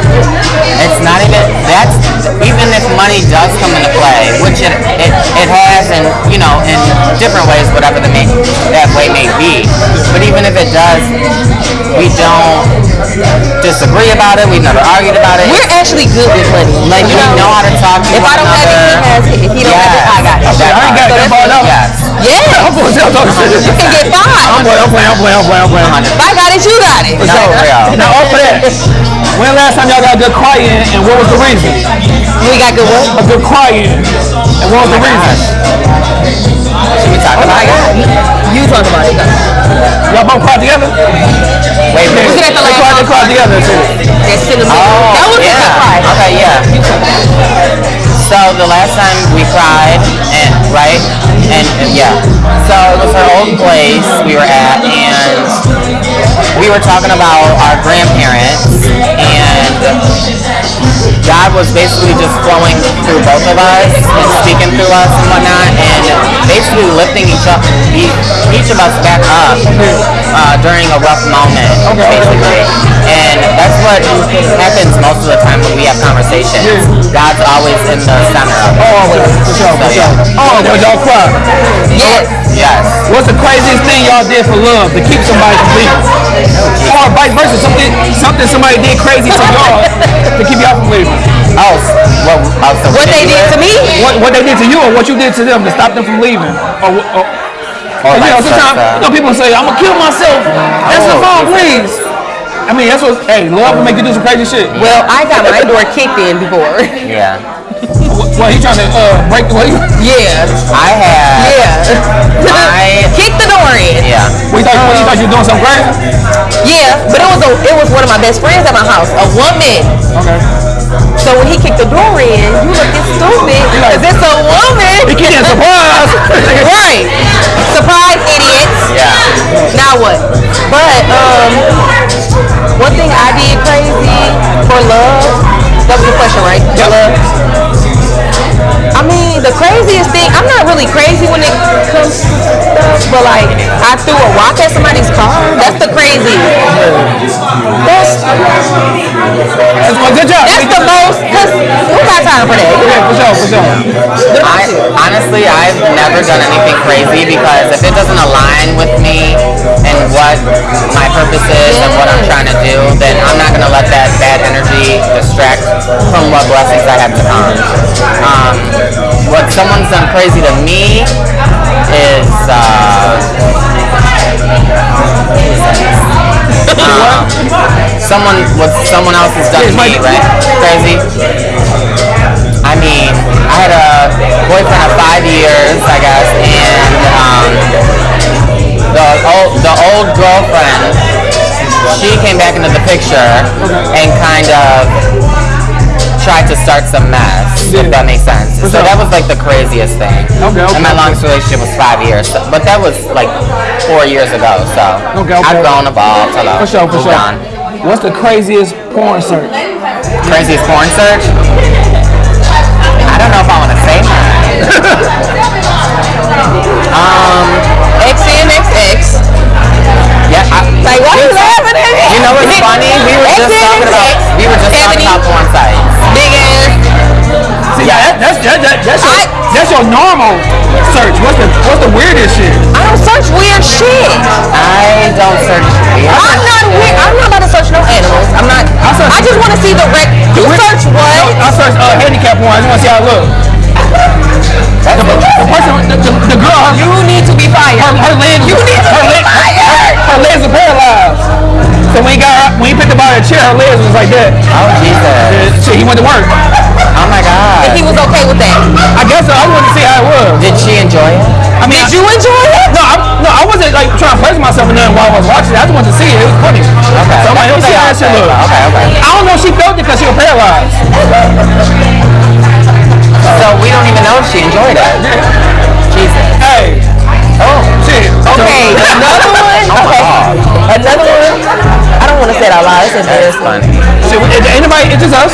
It's not even that's even if money does come into play, which it it, it has in you know in different ways, whatever the may, that way may be. But even if it does, we don't disagree about it. We've never argued about it. We're actually good with money. like you we know how to talk to If one I don't have it, another. he has it. If he don't have it, I got it. I ain't got that ball up. Yes. Yeah. I'm going to tell shit. You can get I'm five. playing, I'm playing, I'm playing, I'm playing, I'm playing. If I got it, you got it. Sure. Now, off of that, when last time y'all got a good cry-in and what was the reason? We got good what? A good cry-in. And what was the reason? Should we talk Oh about it? You talk about it. Y'all both cried together? Wait, wait. Looking at the They last cried, they cried together too. That's still a Oh, That was a yeah. good cry. Okay, yeah. So the last time we cried, and right, and, and yeah, so it was her old place we were at, and we were talking about our grandparents, and God was basically just flowing through both of us and speaking through us and whatnot, and basically lifting each up, each, each of us back up uh, during a rough moment, basically. And that's what happens most of the time when we have conversations. God's always in the center of it. Always, for sure, for sure. Oh, but y'all cry. Yes. Yes. What's the craziest thing y'all did for love to keep somebody from leaving? Or vice versa, something something somebody did crazy to y'all to keep y'all from leaving. S- what, What they did to me? What, what they did to you or what you did to them to stop them from leaving? Or, wh- or, Or you know, sometimes you know, people say, I'm gonna kill myself. Answer the Oh, phone, please. I mean, that's what, hey, love will make you do some crazy shit. Well, I got my door kicked in before. Yeah. Well, he trying to uh, break the way. Yeah. I had. Yeah. I. Kick the door in. Yeah. We thought, you thought you were doing something great? Yeah, but it was a, it was one of my best friends at my house, a woman. Okay. So when he kicked the door in, you looking stupid because it's a woman. He getting surprise. right. Surprise, idiots. Yeah. Now what? But um, one thing I did crazy for love. That was the question, right? For love. I mean, the craziest thing. I'm not really crazy when it comes to stuff, but like I threw a rock at somebody's car. That's the crazy. That's That's one good job. that's the most. Cause who got time for that? Yeah, for sure, for sure. I honestly, I've never done anything crazy because if it doesn't align with me and what my purpose is and what I'm trying to do, then I'm not gonna let that bad energy distract from what blessings I have to come. Um, what someone's done crazy to me is uh, someone what someone else has done me, right? Crazy. I mean, I had a boyfriend of five years, I guess, and um, the old the old girlfriend, she came back into the picture and kind of tried to start some mess, if that makes sense. So that was like the craziest thing. Okay, okay, And my okay. longest relationship was five years, so- but that was like four years ago. So Okay, okay. I've grown, evolved, hello, For sure, for moved sure. on. What's the craziest porn search? Craziest porn search? I don't know if I want to say that. um, XNXX. yeah. I, Like, why you laughing at me? You know what's funny? We were just talking about we were just talking about porn sites. Big ass. See, yeah, that, that's that, that, that's your I- that's your normal search. What's the what's the weirdest shit? I don't search weird shit. I don't search weird. I'm not weird. I'm not about to search no animals. I'm not. I search- I just want to see the rec. You search No, what? I search uh, handicap one. I just want to see how it looks. The, the person, the, the, the girl, her, You need to be fired. her, her legs, You need to her, be leg, her, fired. her legs are paralyzed. So when he got her, when he picked up out of the chair, her legs was like that. Oh Jesus! And shit, he went to work. Oh my God! And He was okay with that. I guess so. I wanted to see how it was. Did she enjoy it? I mean, Did you enjoy it? No, I, no, I wasn't like trying to place myself in nothing while I was watching it. I just wanted to see it. It was funny. Okay. So I'm like, let me see how that shit look. Okay, okay. I don't know if she felt it because she was paralyzed. So we don't even know if she enjoyed it. Jesus. Hey. Oh, shit. Okay, another one. Oh okay, another one. I don't want to say it out loud. It's That's embarrassing. funny. Shit, is anybody, it's just us?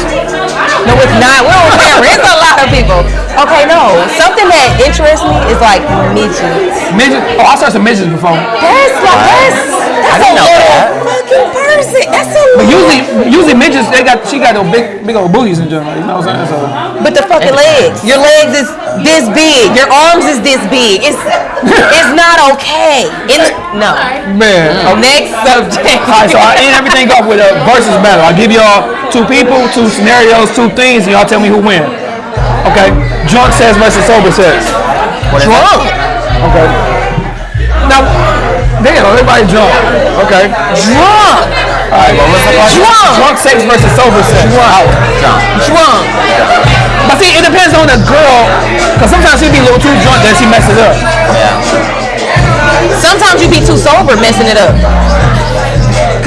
No, it's not. We don't care. It's a lot of people. Okay, no. Something that interests me is like midgets. Midget. Oh, I saw some midgets before. That's like that's that's a didn't know that. Fucking person. That's a But usually, usually midgets, they got she got those big big old booties in general. You know what I'm saying? So But the fucking legs. Your legs is this big. Your arms is this big. It's it's not okay. In the, no. man. Next subject. All right, so I end everything off with a versus battle. I give y'all two people, two scenarios, two things, and y'all tell me who win. Okay. Drunk says versus sober sex. Drunk. Okay. Now, damn, everybody drunk. Okay. Drunk. All right. Well, what's the question? Drunk. Drunk sex versus sober sex. Drunk. Drunk. Drunk. But see, it depends on the girl, because sometimes she be a little too drunk that she messes up. Yeah. Sometimes you be too sober messing it up.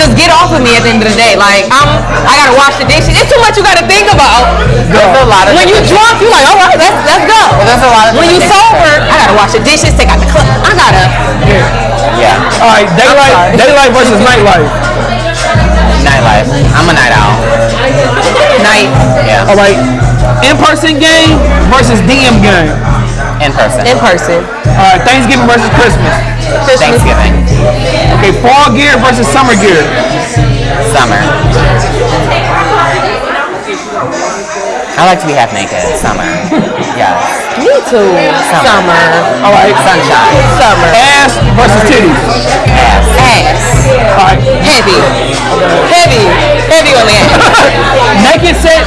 Cause get off of me at the end of the day. Like I'm, I gotta wash the dishes. It's too much you gotta think about. There's a lot of When you drunk, you like, all right, let's let's go. there's a lot of When you sober, I gotta wash the dishes, take out the club. I gotta. Yeah. All right, daylight, daylight versus nightlife. Nightlife. I'm a night owl. Night. Yeah. All right, in-person game versus DM game. In person. In person. All right, Thanksgiving versus Christmas. Thanksgiving. Okay, fall gear versus summer gear. Summer. I like to be half naked. Summer. Yes. Me too. Summer. All right, Sunshine. Summer. ass versus titties. Ass. Ass. All right, Heavy. Heavy. Heavy on the ass. naked sex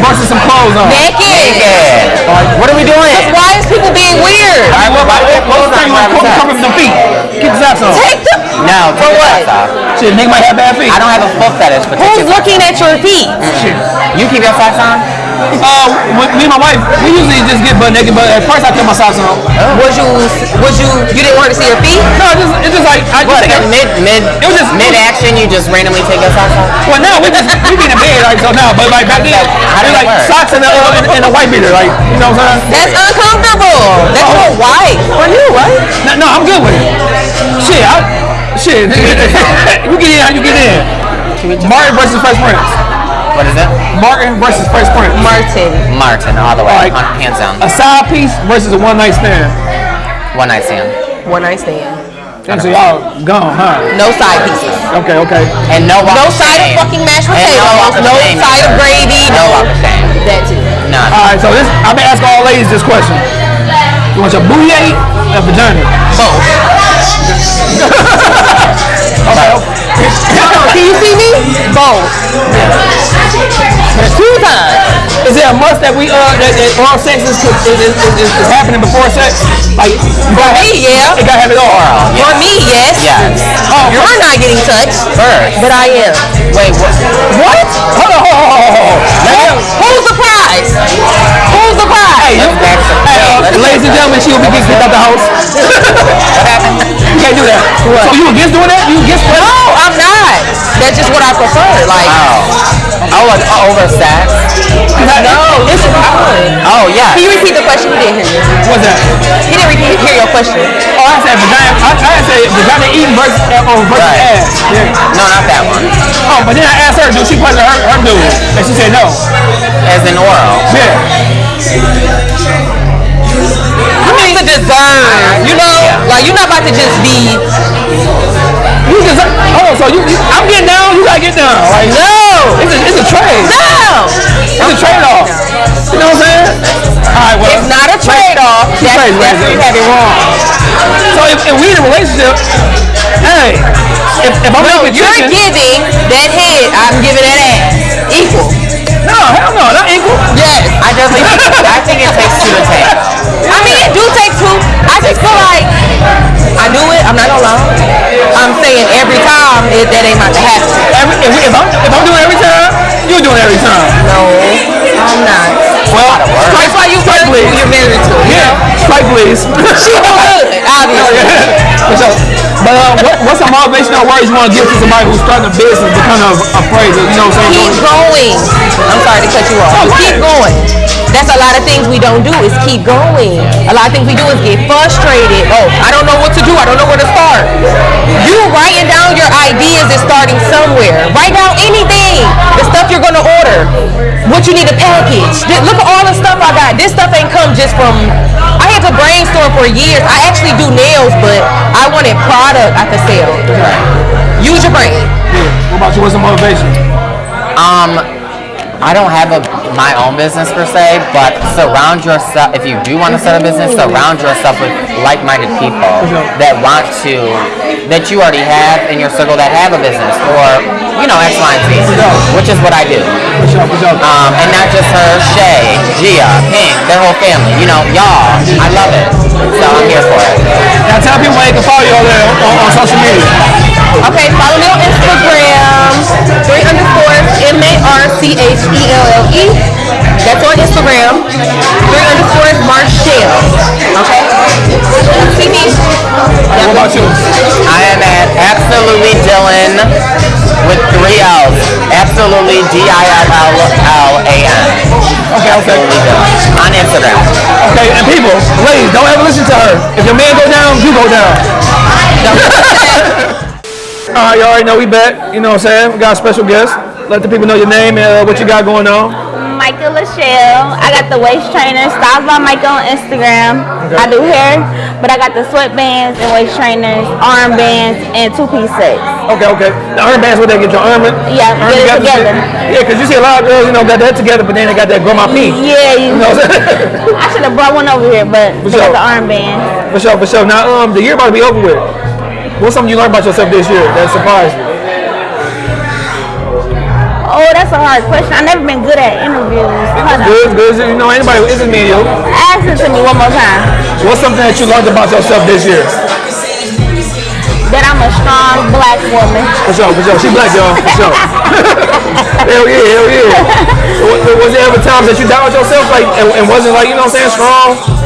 versus some clothes on. Naked. Naked. All right, what are we doing? Why is people being weird? All right, what about what, what's the thing? Why Cover, would cover the feet. Keep the socks on. Take the. No. For the what? socks off. Shit, nigga might have bad feet. I don't have a foot fetish, but Who's looking at your feet? You keep your socks on? Uh, with me and my wife, we usually just get butt naked, but at first I kept my socks on. Was you? Was you? You didn't want to see your feet? No, it's just, it's just like I What? just In mid mid It was just- mid action, you just randomly take your socks off? Well, now we just we be in bed like so now, but like back then, I it's did like work? socks and a uh, and, and a white beater, like you know what I'm saying? That's uncomfortable. That's your wife. For you, right? No, no, I'm good with it. Shit, I, shit. you get in how you get in. Martin versus Fresh Prince. What is it? Martin versus Fresh Prince. Martin. Martin, all the way. Alright. Hands down. A side piece versus a one night stand. One night stand. One night stand. And so y'all gone, huh? No side pieces. Okay, okay. And no No side of fucking mashed And no walk potatoes. of No shame side of gravy. No walk of shame. That too. None. All right, so this I've been asking all ladies this question. You want your booty ate or vagina? Both. Okay. Can you see me? Both. Two times. Is there a must that we uh that, that oral sex is, is, is, is, is happening before sex? Like you For gotta me, yeah. It gotta have it all. For me, yes. Yes. Oh, You're not getting touched, First. but I am. Wait, what? What? Hold on, hold on, hold on, hold on. Let me- Who's the prize? Who's the prize? Hey, you, Let's back to- hey, uh, ladies and gentlemen, she will be kicked out the house. What happened? You can't do that. So you against doing that? You against that? No, I'm not. That's just what I prefer. Like, Oh. Oh, like uh, over sex? no, this is fun. Oh, yeah. Can you repeat the question? He didn't hear you. What's that? He didn't repeat, hear your question. Oh, I said vagina. I, I said vagina eating versus uh, or versus Right. ass. Yeah. No, not that one. Oh, but then I asked her, do she pleasure her, her dude? And she said no. As in oral. Yeah. You need to deserve. You know, like you're not about to just be. You just oh, so you, you I'm getting down, you gotta get down. Like No. it's a it's a trade. No. It's a trade off. You know what I'm saying? All right, well, It's not a trade-off. Two That's, trades, that's you have it wrong. So if, if we in a relationship, hey, if, if I'm No, making you're chicken, giving that head. I'm giving that ass. Equal. No, hell no, not equal. Yes. I definitely think, I think it takes two to tango. I mean, it do take two. I just feel like I do it. I'm not gonna lie. I'm saying every time it, that ain't about to happen. Every, if, we, if I'm if I'm doing it every time, you're doing it every time. No, I'm not. Well, That's why you strike married please. you're married to. you Yeah, know? strike please. She do good, obviously. For sure. But uh, what, what's some motivational words you want to give to somebody who's starting a business but kind of afraid of, you know what I'm saying? Keep going. I'm sorry to cut you off. Oh, keep going. That's a lot of things we don't do is keep going. A lot of things we do is get frustrated. Oh, I don't know what to do. I don't know where to start. You writing down your ideas is starting somewhere. Write down anything. The stuff you're gonna order. What you need to package. Look at all the stuff I got. This stuff ain't come just from I had to brainstorm for years. I actually do nails, but I wanted product I could sell. Use your brain. What about you? What's some motivation? Um, I don't have a my own business per se, but surround yourself. If you do want to start a business, surround yourself with like-minded people that want to, that you already have in your circle that have a business or you know X, Y, and Z, which is what I do. Um, and not just her, Shay, Gia, Pink, their whole family. You know, y'all. I love it. So I'm here for it. Now tell people where they can follow you all there on, on social media. Okay, follow me on Instagram, three underscores M A R C H E L L E. That's on Instagram. Three underscores Marchelle. Okay. See me. What about you? I am at absolutely Dillan with three L's. Absolutely D I L L A N. Okay, okay. On Instagram. Okay, and people, ladies, don't ever listen to her. If your man go down, you go down. All right, y'all already know we back. You know what I'm saying? We got a special guest. Let the people know your name and uh, what you got going on. Micah Lachelle. I got the waist trainer, Styles by Michael on Instagram. I do hair, but I got the sweatbands and waist trainers, armbands, and two-piece sets. Okay, okay. The armbands, where they get your arm? Yeah, arm get it together? Yeah, because you see a lot of girls, you know, got that together, but then they got that grandma P. Yeah, you know what I'm? I should have brought one over here, but For they sure. got the armband. For sure, for sure. Now, um, the year about to be over with. What's something you learned about yourself this year that surprised you? Oh, that's a hard question. I've never been good at interviews. Good, good. You know, anybody, this is me you. Ask it to me one more time. What's something that you learned about yourself this year? That I'm a strong black woman. For sure, for sure. She black, y'all. For sure. hell yeah, hell yeah. Was, was there ever times that you doubted yourself, like, and, and wasn't like, you know what I'm saying, strong?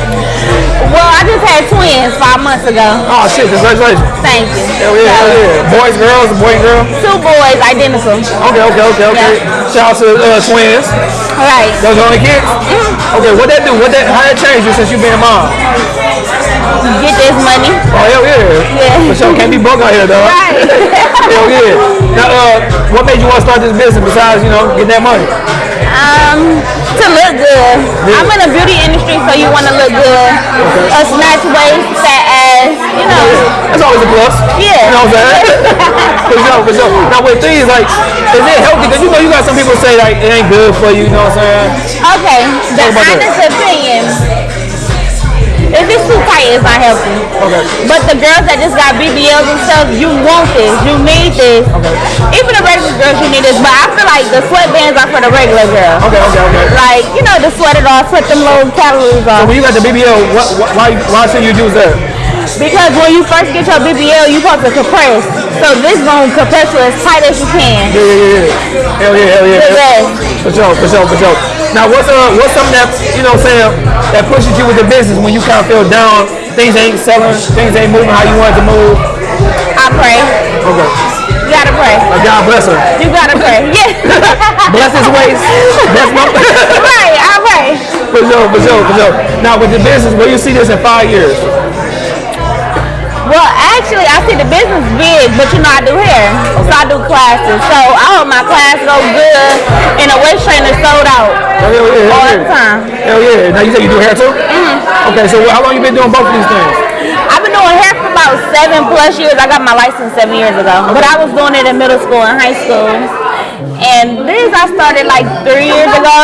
Well, I just had twins five months ago. Oh shit! Congratulations. Thank you. Hell yeah, hell yeah. Boys, girls, boy and girl. Two boys, identical. Okay, okay, okay, okay. Shout out to uh, twins. All right. Those are only kids. Okay, what that do? What that? How that changed you since you been a mom? Get this money. Oh hell yeah. Yeah. For sure, can't be broke out here, though. Right. hell yeah. Now, uh, what made you want to start this business besides, you know, getting that money? Um, to look good. I'm in the beauty industry, so you want to look good. A snatch waist, fat ass, you know. That's always a plus. Yeah. You know what I'm saying? for sure, for sure. Now with these, like, is it healthy? Because you know you got some people say like it ain't good for you. You know what I'm saying? Okay, the honest opinion. If it's too tight, it's not healthy. Okay. But the girls that just got BBLs and stuff, you want this, you need this. Okay. Even the regular girls, you need this. But I feel like the sweatbands are for the regular girl. Okay, okay, okay. Like, you know, the sweat it off, sweat them low calories off. So when you got the BBL, what, what, why why should you use that? Because when you first get your BBL, you supposed to compress. So this gonna compress you as tight as you can. Yeah, yeah, yeah. Hell yeah, hell yeah. The best. For sure, for sure, for sure. Now, what's uh, what's something that you know, what I'm saying that pushes you with the business when you kind of feel down, things ain't selling, things ain't moving how you want it to move. I pray. Okay. You gotta pray. Like God bless her. You gotta pray. Yeah. Bless his ways. Bless my. right, I pray. For sure, for sure, for sure. Now with the business, where you see this in five years? Well, actually, I see the business big, but you know I do hair, so I do classes. So I hope my class go good, and the waist trainer sold out Hell yeah, hell all yeah. the time. Hell yeah. Now you say you do hair too? Mhm. Okay, so how long you been doing both of these things? I've been doing hair for about seven plus years. I got my license seven years ago, but I was doing it in middle school and high school. And this I started like three years ago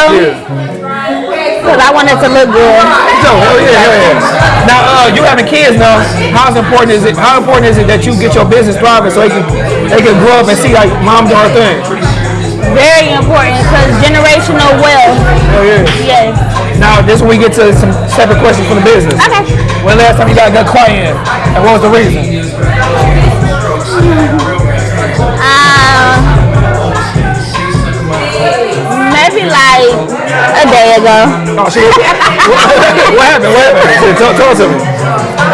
because I wanted to look good. So hell yeah, hell yeah. Now uh, you having kids now. How important is it? How important is it that you get your business thriving so they can they can grow up and see like mom doing her thing? Very important because generational wealth. Hell yeah. Yes. Now this is when we get to some separate questions from the business. Okay. When last time you got a good client and what was the reason? Um, maybe a day ago. Oh shit. what, what happened? What happened? Tell, tell us something.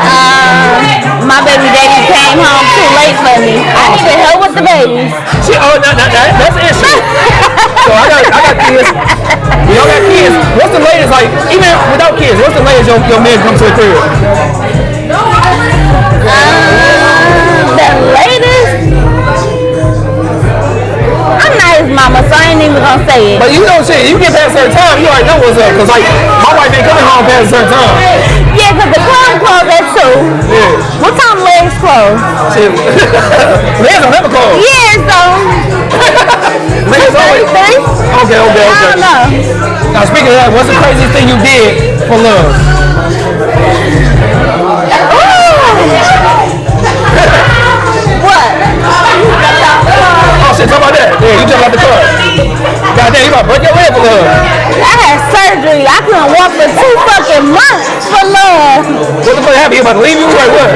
Um, my baby daddy came home too late for me. I needed help with the babies. Shit, oh, that, that, that, that's an issue. so I got, I got kids. We all got kids. What's the latest, like, even without kids, what's the latest your, your man come to a crib? Mama, so I ain't even gonna say it. But you know shit, you get past certain time, you already know what's up. Cause like, my wife ain't coming home past a certain time. Yeah, cause the club closed at two. Yeah. What time legs close? Shit. Legs don't never close. Yeah, so. Legs always, Three. Now, speaking of that, what's the craziest thing you did for love? Shit, talk about that. Yeah, you jumped out the car. Goddamn, you about to break your leg for love. I had surgery. I couldn't walk for two fucking months for love. What the fuck happened? You about to leave you? Like what?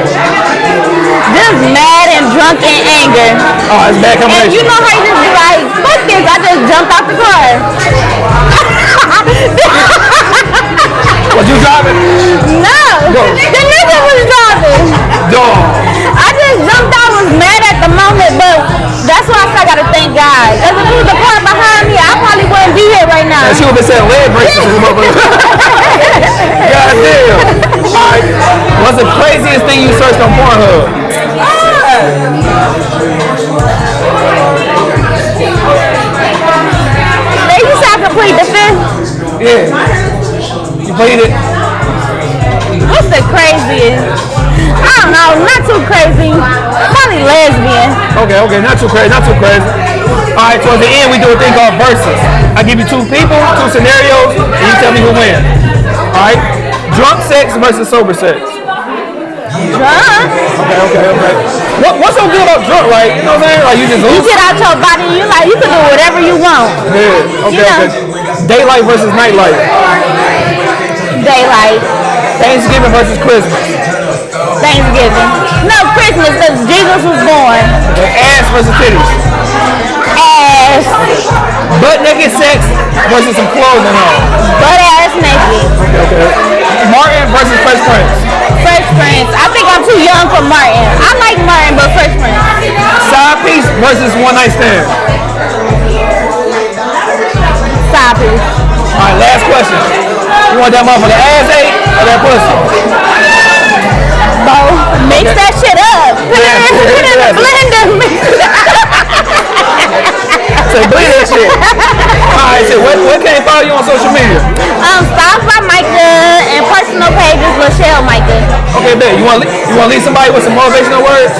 Just mad and drunk and anger. Oh, it's bad And combination. you know how you just be like, fuck this, I just jumped out the car. Was you driving? No, Go. the nigga was driving. Dog. Just jumped out, was mad at the moment, but that's why I said I gotta thank God. Because if it was the car behind me, I probably wouldn't be here right now. And she would have been saying leg braces to the motherfucker. Goddamn. Alright. What's the craziest thing you searched on Pornhub? They used to complete the fifth. Yeah. You played it? What's the craziest? I don't know, not too crazy. Probably lesbian. Okay, okay, not too crazy, not too crazy. Alright, towards the end we do a thing called versus. I give you two people, two scenarios, and you tell me who wins. Alright? Drunk sex versus sober sex. Drunk? Okay, okay, okay. What, what's so good about drunk, right? You know what I'm saying? Like you just You get out your body, you like you can do whatever you want. Yeah, okay, You know. okay. Daylight versus nightlight. Daylight. Thanksgiving versus Christmas. Thanksgiving. No, Christmas, because Jesus was born. Ass versus titties. Ass. Butt naked sex versus some clothes clothing on. Butt ass naked. Okay. Martin versus Fresh Prince. Fresh Prince. I think I'm too young for Martin. I like Martin, but Fresh Prince. Side piece versus one night stand. Side piece. Alright, last question. You want that motherfucker ass ate or that pussy? Both. Mix that shit up. Put it in, put it in the blender. Mix. Say bleed that shit. Alright, so what, what can they follow you on social media? Um, Styles by Micah and personal pages Michelle Micah. Okay, bet. You want you want to leave somebody with some motivational words?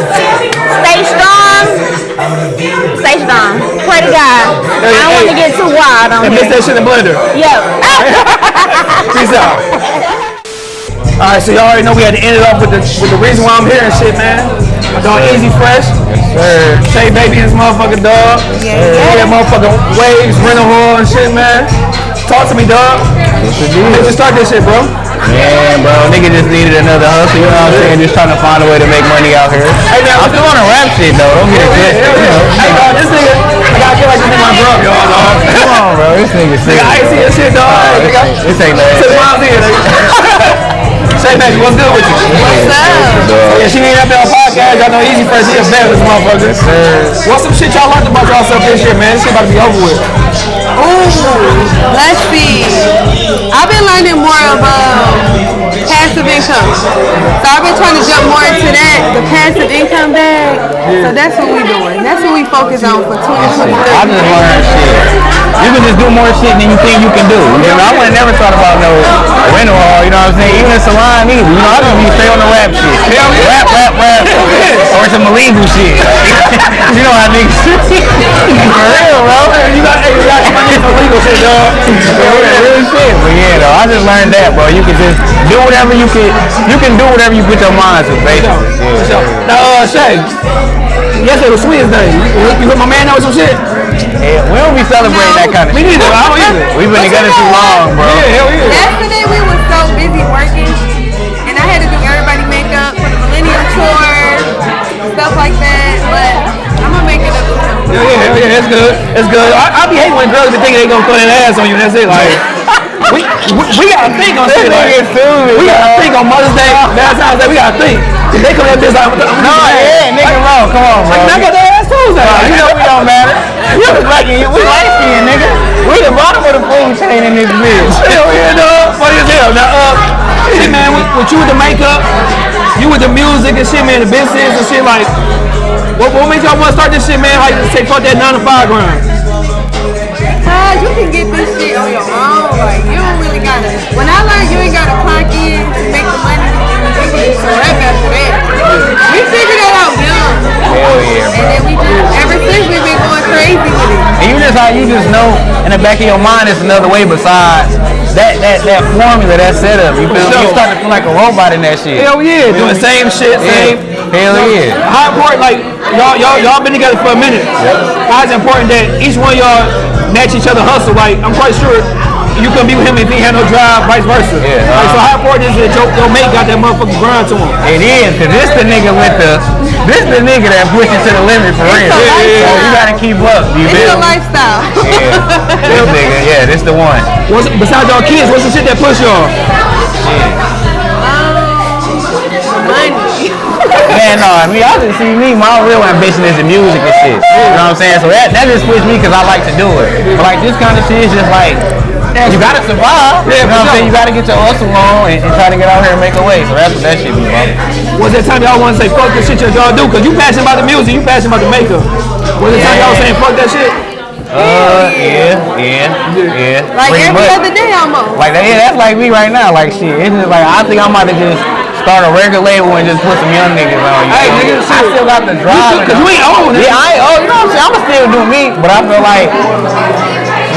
Stay strong. Stay strong. Pray to God. I don't want to get too wild on And mix here. that shit in the blender. Yep. Peace out. All right, so y'all already know we had to end it off with the with the reason why I'm here and shit, man. My dog Easy Fresh. Yes, Sir. Shay Baby and his motherfucking dog. Yeah, yeah. motherfucking waves, rental hall and shit, man. Talk to me, dog. How you start this shit, bro? Man, bro, nigga just needed another hustle, you know what I'm saying? Just trying to find a way to make money out here. Hey, now, I'm still on a rap shit though, don't get it twisted. Hell you yeah. Hey, dog, this nigga, I gotta feel like this nigga my bro, y'all, dog. Come on, bro, this nigga sick. Nigga, I ain't see this shit, dog. Nah, Hey, this nigga. ain't- this ain't that. Six miles in, nigga. Shay Baby, what's good with you? What's up? Yeah, she ain't up there on podcast. Y'all know Easy Fresh, he a bad this motherfucker. What's some shit y'all learned about yourself this year, man? This shit about to be over with. Ooh, let's see. I've been learning more of uh, passive income. So I've been trying to jump more into that, the passive income bag. So that's what we're doing. That's what we focus on for 2023. I just learned shit. You can just do more shit than you think you can do. You know, I would have never thought about no rental hall, you know what I'm saying? Even a salon either. You know, I just be straight on the rap shit. Rap, rap, rap. Or some illegal shit. you know how niggas For real, bro. You got, hey, you got some illegal shit, dog. Real shit. But yeah, though, I just learned that, bro. You can just do whatever you can. You can do whatever you put your mind to, basically. Yeah. Now, uh, Shay, yesterday was Sweetest Day. You, you hit my man out with some shit? Yeah, we don't be celebrating that kind of Me shit. neither, I don't either. We've been together too long, bro. Yeah, hell yeah. Yesterday we were so busy working, and I had to do everybody makeup for the Millennium Tour, stuff like that. But I'm gonna make it up. Yeah, yeah, yeah, it's good. It's good. I, I be hating when girls be thinking they gonna throw that ass on you that's it. Like, we, we, we gotta think on shit. Like, we gotta think on Mother's Day, Valentine's Day, we gotta think. If they come at this like, No, yeah, nigga wrong. Come on, bro. Like, I got their ass Tuesday. Nah, you know we don't matter. You was lucky. We light skinned, nigga. We the bottom of the food chain in this bitch. Hell yeah, dog. Funny as hell. Now, uh, shit, man, with, with you with the makeup, you with the music and shit, man, the business and shit, like, what, what made y'all want to start this shit, man? How you say fuck that 9 to 5 grind? Uh, you can get this shit on your own. Like you don't gotta. When I learned you ain't gotta clock in to make the money, you can just rap after that. We figured that out young. Hell yeah, And then we just, ever since we've been going crazy with it. And you is how you just know in the back of your mind it's another way besides that that that formula, that setup. You feel me? You start to feel like a robot in that shit. Hell yeah, doing the same shit, same. Hell yeah. How important, like y'all, y'all, y'all been together for a minute. How is it important that each one of y'all match each other hustle? Like I'm quite sure you couldn't be with him if he had no drive, vice versa. Yeah. Like, so uh-huh. how important is it that your, your mate got that motherfucking grind to him? It is, cause this the nigga with the, this the nigga that pushes to the limit for real. It's a So you gotta keep up. You It's feel a lifestyle. Yeah. This nigga, yeah, this the one. What's, besides y'all kids, what's the shit that push y'all? Um, money. Man, no, I mean, y'all just see me. My real ambition is the music and shit. You know what I'm saying? So that, that just pushed me because I like to do it. But like this kind of shit is just like, you gotta survive. Yeah, you know what I'm for saying? You gotta get your hustle on and, and try to get out here and make a way. So that's what that shit be about. Was that time y'all want to say fuck this shit that y'all do? Cause you passionate about the music, you passionate about the makeup. Was there time y'all saying fuck that shit? Uh, yeah, yeah, yeah. Like Pretty every much. other day almost. Like that, yeah, that's like me right now. Like shit, it's just like I think I might have just start a record label and just put some young niggas on. You Hey, nigga, I still got the drive. Cause you ain't old, nigga. Yeah, I ain't old. You know what I'm saying? I'ma still do me, but I feel like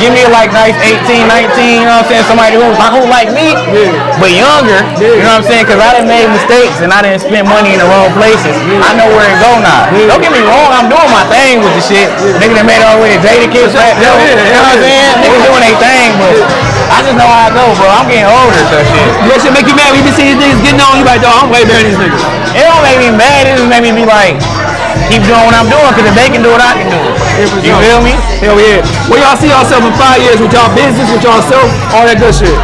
give me like nice 18, 19. You know what I'm saying? Somebody who who like me, but younger. You know what I'm saying? Cause I done made mistakes and I didn't spend money in the wrong places. I know where it go now. Don't get me wrong, I'm doing my thing with the shit. Nigga that made all the way to Jada Kids Rap. You know what I'm saying? Niggas doing their thing, but I just know how I go, bro. I'm getting older, so shit. That shit make you mad when you been seeing these niggas getting on. You like, dog, I'm way better than these niggas. It don't make me mad. It just make me be like, keep doing what I'm doing, because if they can do it, I can do it. You feel me? Hell yeah. Where y'all see yourself in five years with y'all business, with y'all self, all that good shit?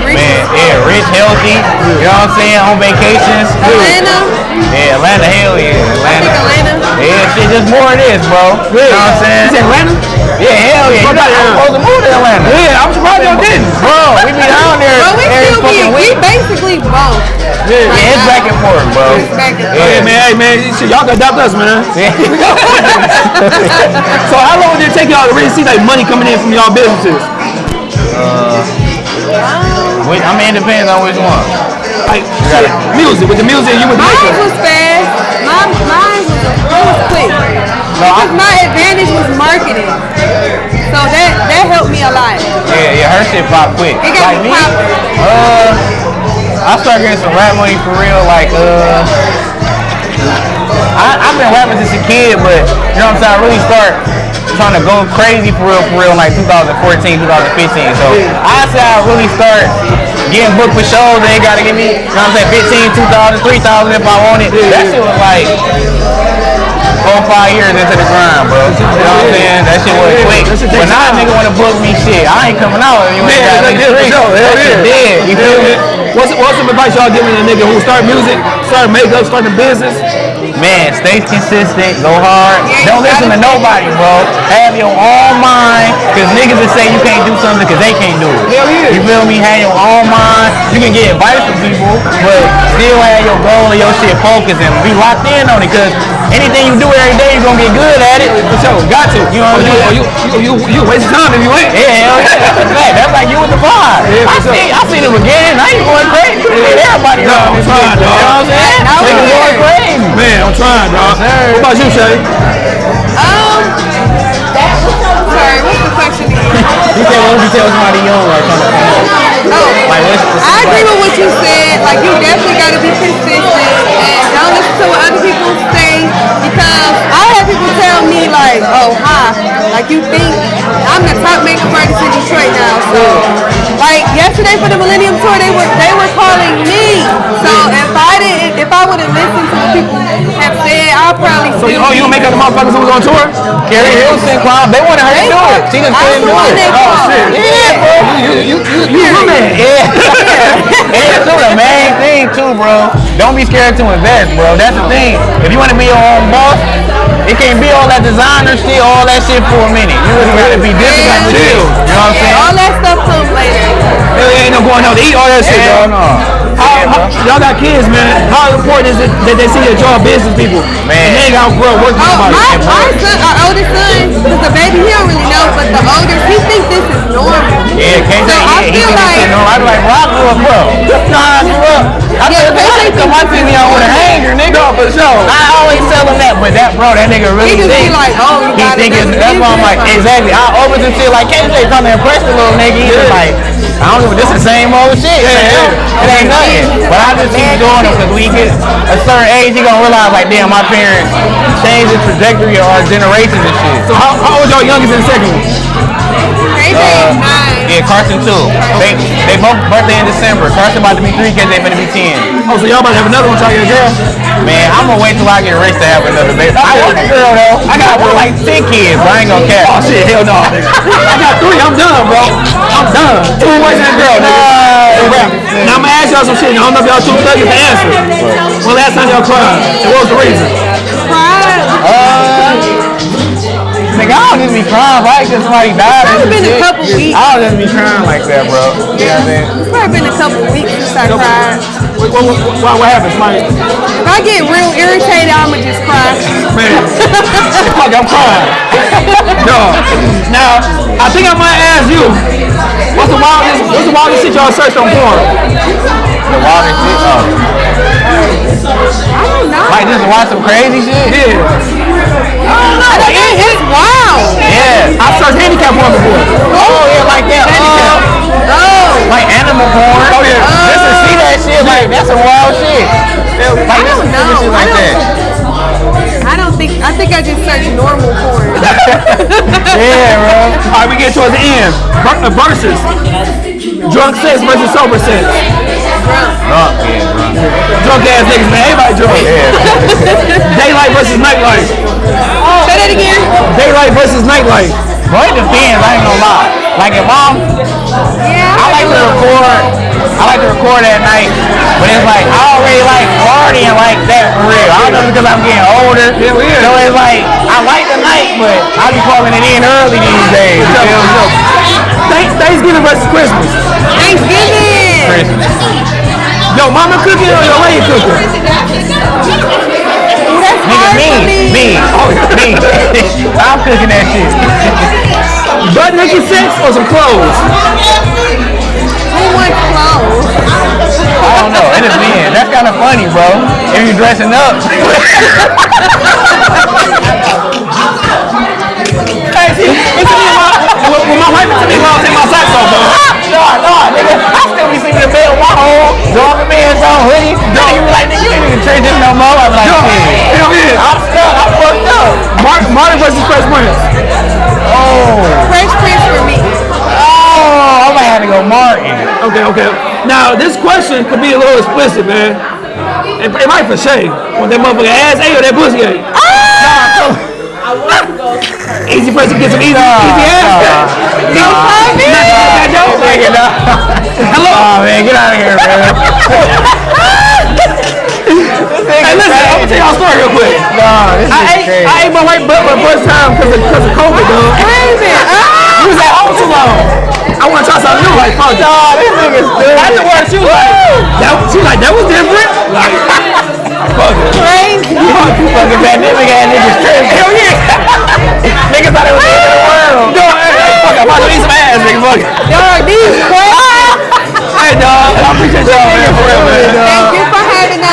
Man, yeah, rich, healthy, you know what I'm saying, on vacations. Atlanta. Yeah, Atlanta, hell yeah, Atlanta. Atlanta. Yeah, shit, just more of this, bro. You know what I'm saying? You said Atlanta? Yeah, hell yeah. You got, I'm supposed to move to Atlanta. Yeah, I'm surprised y'all didn't. Bro, we be down there But we every still be, fucking we basically both. Yeah, it's back and forth, bro. It's back and Hey man, hey man, y'all can adopt us, man. so how long did it take y'all to really see like money coming in from y'all businesses? Uh, which, I mean, it depends on which one. Like shit, music, with the music, you would the Mine was fast. Mine, mine was, it was quick. Because my advantage was marketing. So that that helped me a lot. Yeah, yeah, her shit pop quick. It got like me me, uh, I started getting some rap money for real, like, uh, I, I've been rapping since a kid, but, you know what I'm saying, I really start trying to go crazy for real, for real, like 2014, 2015. So, I say I really start getting booked for shows, they gotta give me, you know what I'm saying, 15, 2000, 3000 if I want it. That shit was like, four, five years into the grind, bro. You know what I'm saying? That shit was quick. But now a nigga wanna book me shit. I ain't coming out if you ain't got me yeah, for street. sure. Hell That shit dead. You feel me? What's, what's some advice y'all giving a nigga who start music, start makeup, start a business? Man, stay consistent, go hard. Don't listen to nobody, bro. Have your own mind, cause niggas will say you can't do something cause they can't do it. Hell yeah. You feel me? Have your own mind. You can get advice from people, but still have your goal and your shit focused and be locked in on it, cause anything you do every day, you're gonna get good at it. For sure, got to. You know what I'm saying? you, you, you, you, you waste time if you ain't. Yeah, hell yeah. That's a fact. That's like you with the vibe. Yeah, I sure. seen, I seen him again. Now you going crazy. You did everybody No, wrong. I'm trying, You know what I'm saying? Niggas we going crazy. Man, I'm trying, dog. sir. What about you, Shay? Um, that. sorry, what's the question again? You said, what would you tell somebody young like trying to come up? Oh, Like, what's the I agree with what you said. Like, you definitely got to be consistent and don't listen to what other people like, oh, hi, like you think I'm the top makeup artist in Detroit now. So, like yesterday for the Millennium Tour, they were they were calling me. So if I didn't, if I would have listened to what people have said, I'll probably So, still. oh, you don't make up the motherfuckers who was on tour? Keri Hilson, Quan, they wanted her to do it. She just I'm couldn't the do one it. Oh, shit. Yeah, bro. You, you, you, you, you man. Yeah. yeah, too, the main thing too, bro. Don't be scared to invest, bro. That's the thing. If you want to be your own boss, it can't be all that designer shit, all that shit for a minute. You really gotta be disciplined with Chill. you. You know what I'm saying? All that stuff comes later. Hell, ain't no going out to eat all that shit, Hell dog. no. How, how, y'all got kids, man. How important is it that they see that y'all business people? Man. And they ain't got to grow up working Oh, somebody. my, my son, our oldest son, because the baby, he don't really know, but the older, he thinks this is normal. Yeah, can't So say I he feel like- it's no. I be like, bro, I grew up, bro. Nah, I grew up. I Yeah, said, can't I say my think TV on with a hanger, nigga. No, for sure. I always tell him that, but that bro, that nigga really He just be think. like, oh, you he got think it's that's why I'm like, exactly. I open some shit like KJ trying to impress the little nigga. He's just like, I don't know, this is the same old shit. It ain't nothing. But I just keep doing it because we get a certain age, you gonna realize like, damn, my parents changed the trajectory of our generations and shit. So how, how old y'all youngest and second one? Uh, yeah, Carson too. They they both birthday in December. Carson about to be three, KJ finna be ten. Oh, so y'all about to have another one try to get a girl? Man, I'm gonna wait till I get rich to have another baby. I want a girl though. I got one like ten kids, but I ain't gonna care. Oh shit, hell no. I got three. I'm done, bro. I'm done. Two boys and a girl, nigga. Rap. Now I'm gonna ask y'all some shit. I don't know if y'all too study to answer. When last time y'all cried? And what was the reason? Nigga, I don't just be crying right because somebody died. Probably and been a couple weeks. I don't just be crying like that, bro. You know what I'm saying? It's probably been a couple weeks since I cried. What, what, what, what, happened? Somebody, If I get real irritated, I'ma just cry. man, fuck, I'm crying. no. Now, I think I might ask you, what's the wildest, what's the wildest shit y'all searched on porn? The wildest shit. Oh. I. Like just watch some crazy shit? Yeah. I don't know. It, it's wild. Yeah. I searched handicap porn before. Oh yeah, like that. Uh, Oh. like animal porn. Oh, yeah. Just to see that shit, like that's some wild shit. Like just to see know. shit I like don't- that. I don't think. I think I just searched normal porn. Yeah, bro. All right, we get towards the end. Ver- uh, versus drunk sex versus sober sex. Drunk, yeah, drunk. Drunk ass niggas, man. Everybody drunk. Daylight versus nightlife. Say that again. Daylight versus nightlife. Bro, it depends. I ain't gonna lie. Like if I'm, Yeah. I like to record. I like to record at night, but it's like I already like partying like that for real. I don't know because I'm getting older. Yeah, we. So it's like I like the night, but I be calling it in early these days. You feel Thanksgiving versus Christmas. Thanksgiving. Christmas. Yo, mama cooking or your lady cooking? That's Nigga, me, me. Oh, me, me. I'm cooking that shit. Butt naked sex or some clothes? Who wants clothes? I don't know. It depends. That's kind of funny, bro. If you're dressing up. Hey, see, it's my, when, when my wife is me, I'll take my socks off, bro. No, no, nigga. I still be sleeping in bed with my whole dog man's on hoodie. No, you be like, nigga, you ain't even change this no more. I'm like, Yo, shit. hell yeah. I'm stuck. I'm fucked up. Martin, Martin versus Fresh Prince. Oh. Fresh Prince for me. Oh, I might have to go Martin. Okay, okay. Now, this question could be a little explicit, man. It, it might for Shay. Want that motherfucker ass A or that pussy A? Easy person get some easy, easy ass. Uh, no, no, Nigga, no. Hello. Oh, man, get out of here, man. Hey, listen, I'm gonna tell y'all a story real quick. Nah, this I is ate, crazy. I ate my white butt for the first time because of, cause of COVID, dog. Crazy. We was at home too long. I want to try something new, like fuck. Nah, this nigga's stupid. Afterwards, she was like, that, she was like, that was different. Like, fuck it. Crazy. Fucking pandemic ass niggas tripping. Hell yeah. Niggas thought it was the end of the world. No, fuck. I'm about to eat some ass, nigga. Fuck. Dog, these questions. Hey, dog. I appreciate y'all, man. For real, man. Thank you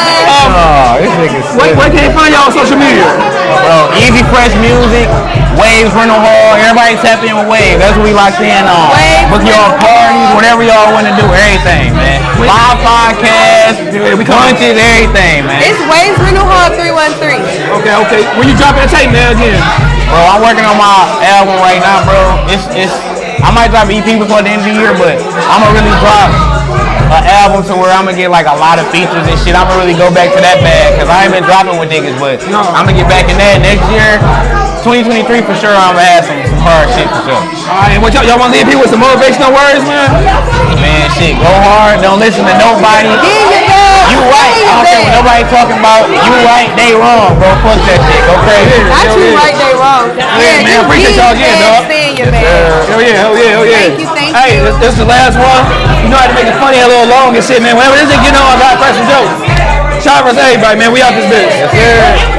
for having. Oh, this nigga's Where, where can they find y'all on social media? Bro, Easy Fresh Music, Waves Rental Hall, everybody tap in with Waves. That's what we locked in on. Waves Book your parties, whatever y'all want to do, everything, man. Live podcast, lunches, everything, man. It's Waves Rental Hall 313. Okay, okay. When you dropping the tape, man, again. Bro, I'm working on my album right now, bro. It's it's I might drop an EP before the end of the year, but I'm gonna really drop an album to where I'm gonna get like a lot of features and shit. I'm gonna really go back to that bag because I ain't been dropping with niggas, but I'm gonna get back in that next year. 2023 for sure. I'm gonna have some, some hard shit for sure. All right, what y'all, y'all want to leave people with some motivational words, man? Man, shit, go hard. Don't listen to nobody. You right. I don't care what nobody talking about. You right. They wrong, bro. Fuck that shit. Go crazy. Not you right, they wrong. Yeah, man. just Appreciate y'all again, fast, dog. Your man. Hell yeah, hell yeah, hell yeah. Thank you, thank hey, you. this, this is the last one. You know how to make it funny a little long and shit, man. Whenever this thing get on, I got crack some jokes. Shout out to everybody, man. We out this bitch. Yes, sir.